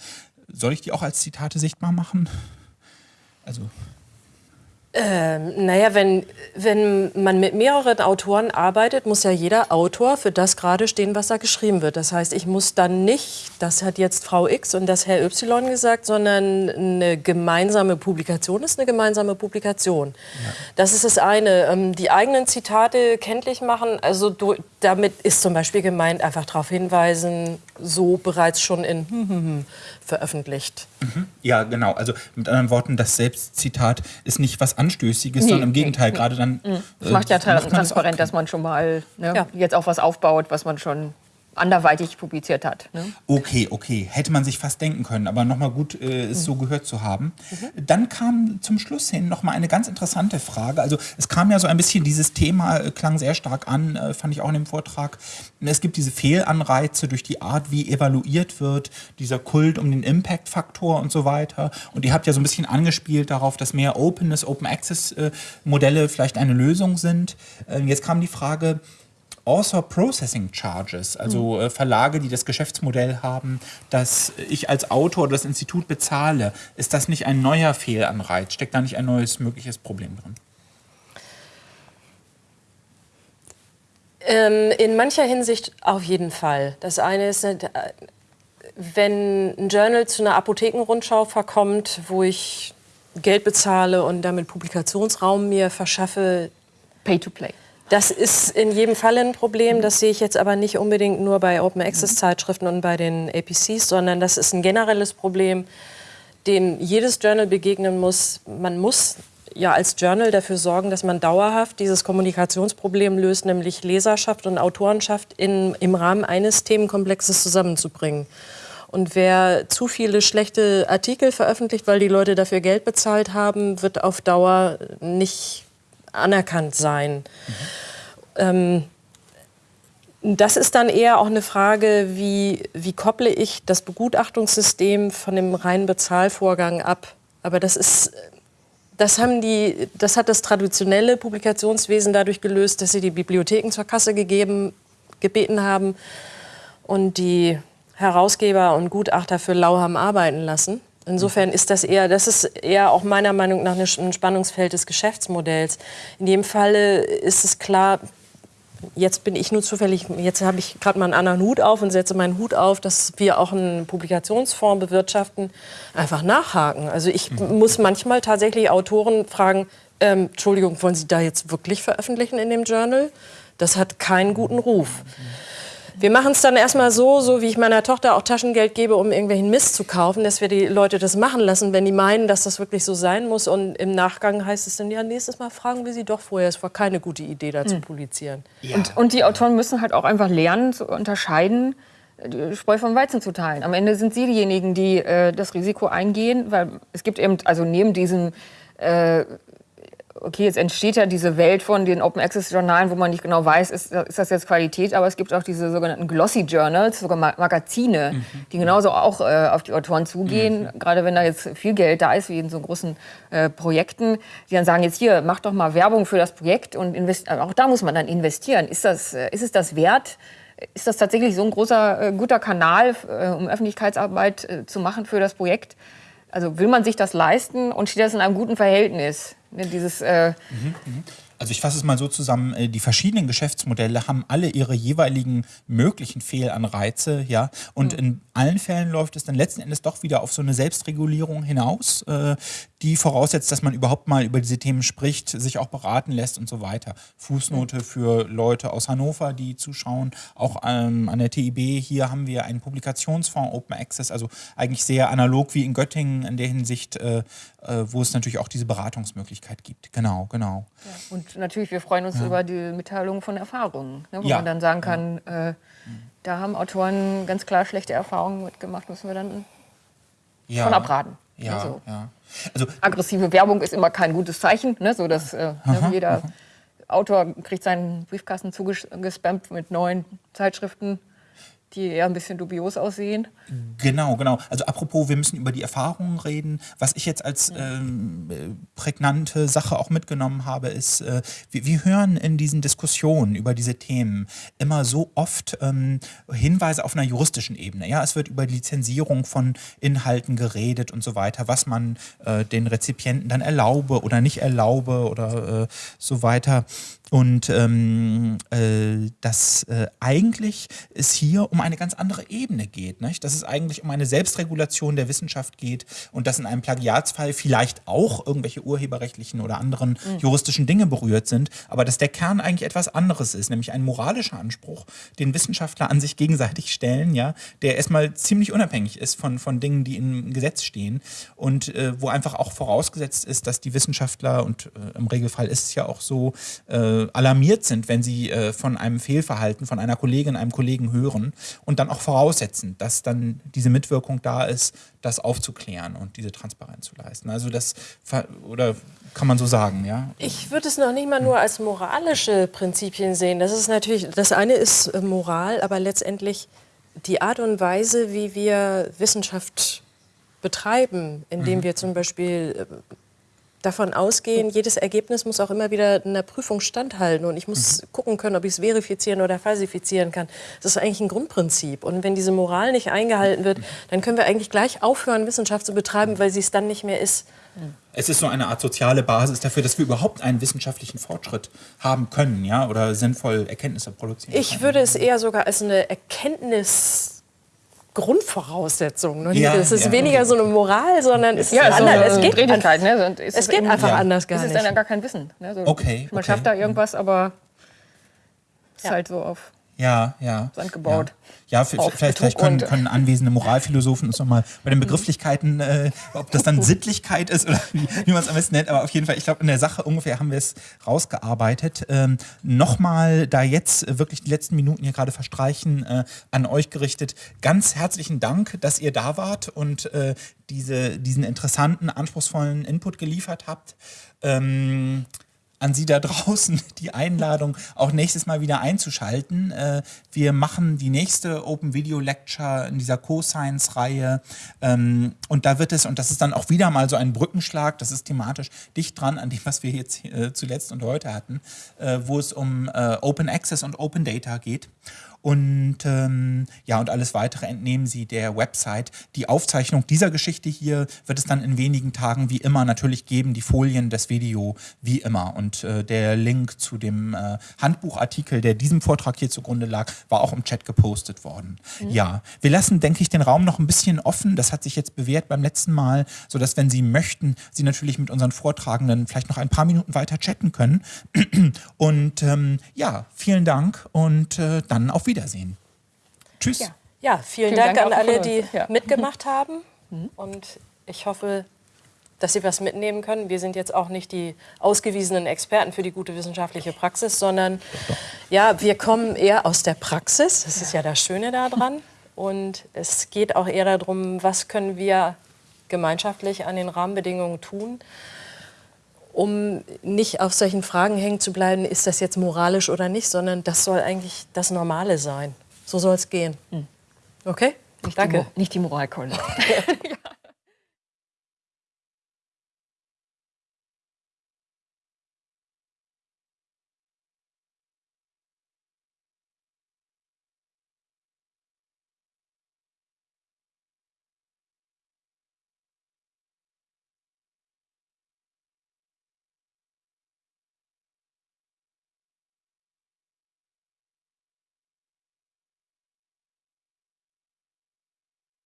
Speaker 1: Soll ich die auch als Zitate sichtbar machen?
Speaker 2: Also ähm, naja, wenn, wenn man mit mehreren Autoren arbeitet, muss ja jeder Autor für das gerade stehen, was da geschrieben wird. Das heißt, ich muss dann nicht, das hat jetzt Frau X und das Herr Y gesagt, sondern eine gemeinsame Publikation ist eine gemeinsame Publikation. Ja. Das ist das eine. Ähm, die eigenen Zitate kenntlich machen, also damit ist zum Beispiel gemeint, einfach darauf hinweisen, so bereits schon in hm, hm, hm, veröffentlicht.
Speaker 1: Mhm. Ja, genau. Also mit anderen Worten, das Selbstzitat ist nicht was Anstößiges, nee, sondern im Gegenteil, nee, gerade dann.
Speaker 3: Mhm. Das äh, macht ja macht transparent, das dass man schon mal ne, ja. jetzt auch was aufbaut, was man schon anderweitig publiziert hat. Ne?
Speaker 1: Okay, okay. Hätte man sich fast denken können, aber nochmal gut, äh, es mhm. so gehört zu haben. Mhm. Dann kam zum Schluss hin nochmal eine ganz interessante Frage. Also es kam ja so ein bisschen, dieses Thema äh, klang sehr stark an, äh, fand ich auch in dem Vortrag. Es gibt diese Fehlanreize durch die Art, wie evaluiert wird, dieser Kult um den Impact-Faktor und so weiter. Und ihr habt ja so ein bisschen angespielt darauf, dass mehr Openness, Open-Access-Modelle äh, vielleicht eine Lösung sind. Äh, jetzt kam die Frage, Author Processing Charges, also äh, Verlage, die das Geschäftsmodell haben, dass ich als Autor das Institut bezahle. Ist das nicht ein neuer Fehlanreiz? Steckt da nicht ein neues mögliches Problem drin?
Speaker 2: Ähm, in mancher Hinsicht auf jeden Fall. Das eine ist, äh, wenn ein Journal zu einer Apothekenrundschau verkommt, wo ich Geld bezahle und damit Publikationsraum mir verschaffe.
Speaker 3: Pay to play.
Speaker 2: Das ist in jedem Fall ein Problem. Das sehe ich jetzt aber nicht unbedingt nur bei Open Access Zeitschriften und bei den APCs, sondern das ist ein generelles Problem, dem jedes Journal begegnen muss. Man muss ja als Journal dafür sorgen, dass man dauerhaft dieses Kommunikationsproblem löst, nämlich Leserschaft und Autorenschaft in, im Rahmen eines Themenkomplexes zusammenzubringen. Und wer zu viele schlechte Artikel veröffentlicht, weil die Leute dafür Geld bezahlt haben, wird auf Dauer nicht anerkannt sein. Mhm. Ähm, das ist dann eher auch eine Frage, wie, wie kopple ich das Begutachtungssystem von dem reinen Bezahlvorgang ab. Aber das ist, das, haben die, das hat das traditionelle Publikationswesen dadurch gelöst, dass sie die Bibliotheken zur Kasse gegeben, gebeten haben und die Herausgeber und Gutachter für lau haben arbeiten lassen. Insofern ist das eher, das ist eher auch meiner Meinung nach ein Spannungsfeld des Geschäftsmodells. In dem Falle ist es klar, jetzt bin ich nur zufällig, jetzt habe ich gerade mal einen anderen Hut auf und setze meinen Hut auf, dass wir auch einen Publikationsfonds bewirtschaften, einfach nachhaken. Also ich mhm. muss manchmal tatsächlich Autoren fragen, ähm, Entschuldigung, wollen Sie da jetzt wirklich veröffentlichen in dem Journal? Das hat keinen guten Ruf. Wir machen es dann erstmal so, so wie ich meiner Tochter auch Taschengeld gebe, um irgendwelchen Mist zu kaufen, dass wir die Leute das machen lassen, wenn die meinen, dass das wirklich so sein muss. Und im Nachgang heißt es dann, ja, nächstes Mal fragen wir sie doch vorher. Es war keine gute Idee, da zu publizieren.
Speaker 3: Ja. Und, und die Autoren müssen halt auch einfach lernen zu unterscheiden, die Spreu vom Weizen zu teilen. Am Ende sind sie diejenigen, die äh, das Risiko eingehen, weil es gibt eben, also neben diesem äh, okay, jetzt entsteht ja diese Welt von den Open Access Journalen, wo man nicht genau weiß, ist, ist das jetzt Qualität, aber es gibt auch diese sogenannten Glossy Journals, sogar Magazine, mhm. die genauso auch äh, auf die Autoren zugehen, mhm. gerade wenn da jetzt viel Geld da ist, wie in so großen äh, Projekten, die dann sagen, jetzt hier, mach doch mal Werbung für das Projekt und auch da muss man dann investieren. Ist, das, äh, ist es das wert? Ist das tatsächlich so ein großer, äh, guter Kanal, äh, um Öffentlichkeitsarbeit äh, zu machen für das Projekt? Also will man sich das leisten und steht das in einem guten Verhältnis? Ne, dieses, äh
Speaker 1: mhm, mh. Also ich fasse es mal so zusammen, äh, die verschiedenen Geschäftsmodelle haben alle ihre jeweiligen möglichen Fehlanreize, ja. Und mhm. in allen Fällen läuft es dann letzten Endes doch wieder auf so eine Selbstregulierung hinaus, äh, die voraussetzt, dass man überhaupt mal über diese Themen spricht, sich auch beraten lässt und so weiter. Fußnote für Leute aus Hannover, die zuschauen, auch ähm, an der TIB. Hier haben wir einen Publikationsfonds Open Access, also eigentlich sehr analog wie in Göttingen in der Hinsicht, äh, wo es natürlich auch diese Beratungsmöglichkeit gibt. Genau, genau.
Speaker 3: Ja, und natürlich, wir freuen uns ja. über die Mitteilung von Erfahrungen, ne, wo ja. man dann sagen kann, äh, da haben Autoren ganz klar schlechte Erfahrungen mitgemacht, müssen wir dann von abraten.
Speaker 1: Ja, also.
Speaker 3: Also, aggressive Werbung ist immer kein gutes Zeichen, ne, so dass äh, aha, jeder aha. Autor kriegt seinen Briefkasten zugespammt mit neuen Zeitschriften die eher ein bisschen dubios aussehen.
Speaker 1: Genau, genau. Also apropos, wir müssen über die Erfahrungen reden. Was ich jetzt als ähm, prägnante Sache auch mitgenommen habe, ist, äh, wir, wir, hören in diesen Diskussionen über diese Themen immer so oft ähm, Hinweise auf einer juristischen Ebene. Ja, es wird über die Lizenzierung von Inhalten geredet und so weiter, was man äh, den Rezipienten dann erlaube oder nicht erlaube oder äh, so weiter. Und ähm, äh, dass äh, eigentlich es hier um eine ganz andere Ebene geht. Nicht? Dass es eigentlich um eine Selbstregulation der Wissenschaft geht und dass in einem Plagiatsfall vielleicht auch irgendwelche urheberrechtlichen oder anderen mhm. juristischen Dinge berührt sind, aber dass der Kern eigentlich etwas anderes ist, nämlich ein moralischer Anspruch, den Wissenschaftler an sich gegenseitig stellen, ja, der erstmal ziemlich unabhängig ist von, von Dingen, die im Gesetz stehen und äh, wo einfach auch vorausgesetzt ist, dass die Wissenschaftler, und äh, im Regelfall ist es ja auch so, äh, äh, alarmiert sind, wenn sie äh, von einem Fehlverhalten von einer Kollegin, einem Kollegen hören und dann auch voraussetzen, dass dann diese Mitwirkung da ist, das aufzuklären und diese Transparenz zu leisten. Also das oder kann man so sagen, ja?
Speaker 2: Ich würde es noch nicht mal nur als moralische Prinzipien sehen. Das ist natürlich, das eine ist äh, Moral, aber letztendlich die Art und Weise, wie wir Wissenschaft betreiben, indem mhm. wir zum Beispiel äh, davon ausgehen, jedes Ergebnis muss auch immer wieder einer Prüfung standhalten und ich muss mhm. gucken können, ob ich es verifizieren oder falsifizieren kann. Das ist eigentlich ein Grundprinzip. Und wenn diese Moral nicht eingehalten wird, dann können wir eigentlich gleich aufhören, Wissenschaft zu betreiben, weil sie es dann nicht mehr ist.
Speaker 1: Es ist so eine Art soziale Basis dafür, dass wir überhaupt einen wissenschaftlichen Fortschritt haben können, ja, oder sinnvoll Erkenntnisse produzieren.
Speaker 2: Ich würde es eher sogar als eine Erkenntnis Grundvoraussetzung. Ne? Ja, es ist ja, weniger so eine Moral, sondern es, ja, ist so anders. es geht, Drehigkeit, ne? es, es geht einfach anders gar
Speaker 3: nicht.
Speaker 2: Es
Speaker 3: ist dann gar kein Wissen. Ne? So,
Speaker 1: okay,
Speaker 3: man
Speaker 1: okay.
Speaker 3: schafft da irgendwas, aber es ist halt so auf
Speaker 1: ja, ja.
Speaker 3: Sand gebaut.
Speaker 1: Ja, ja vielleicht, vielleicht können, können, anwesende Moralphilosophen uns nochmal bei den Begrifflichkeiten, äh, ob das dann Sittlichkeit ist oder wie, wie man es am besten nennt, aber auf jeden Fall, ich glaube, in der Sache ungefähr haben wir es rausgearbeitet. Ähm, nochmal, da jetzt wirklich die letzten Minuten hier gerade verstreichen, äh, an euch gerichtet, ganz herzlichen Dank, dass ihr da wart und äh, diese, diesen interessanten, anspruchsvollen Input geliefert habt. Ähm, an Sie da draußen die Einladung, auch nächstes Mal wieder einzuschalten. Äh, wir machen die nächste Open Video Lecture in dieser Co-Science-Reihe. Ähm, und da wird es, und das ist dann auch wieder mal so ein Brückenschlag, das ist thematisch dicht dran an dem, was wir jetzt äh, zuletzt und heute hatten, äh, wo es um Open Access und Open Data geht. Und ähm, ja, und alles weitere entnehmen Sie der Website. Die Aufzeichnung dieser Geschichte hier wird es dann in wenigen Tagen wie immer natürlich geben, die Folien, das Video wie immer. Und äh, der Link zu dem äh, Handbuchartikel, der diesem Vortrag hier zugrunde lag, war auch im Chat gepostet worden. Mhm. Ja, wir lassen, denke ich, den Raum noch ein bisschen offen. Das hat sich jetzt bewährt beim letzten Mal, sodass, wenn Sie möchten, Sie natürlich mit unseren Vortragenden vielleicht noch ein paar Minuten weiter chatten können. Und ähm, ja, vielen Dank und äh, dann auf Wiedersehen. Tschüss.
Speaker 3: Ja.
Speaker 2: Ja, vielen,
Speaker 3: Vielen
Speaker 2: Dank,
Speaker 3: Dank
Speaker 2: an alle, die
Speaker 3: Ja.
Speaker 2: mitgemacht haben. Und ich hoffe, dass Sie was mitnehmen können. Wir sind jetzt auch nicht die ausgewiesenen Experten für die gute wissenschaftliche Praxis, sondern ja, wir kommen eher aus der Praxis. Das ist ja das Schöne daran. Und es geht auch eher darum, was können wir gemeinschaftlich an den Rahmenbedingungen tun, um nicht auf solchen Fragen hängen zu bleiben, ist das jetzt moralisch oder nicht, sondern das soll eigentlich das Normale sein. So soll es gehen. Okay?
Speaker 3: Nicht
Speaker 2: Danke.
Speaker 3: Die, Mo- nicht die Moralkeule.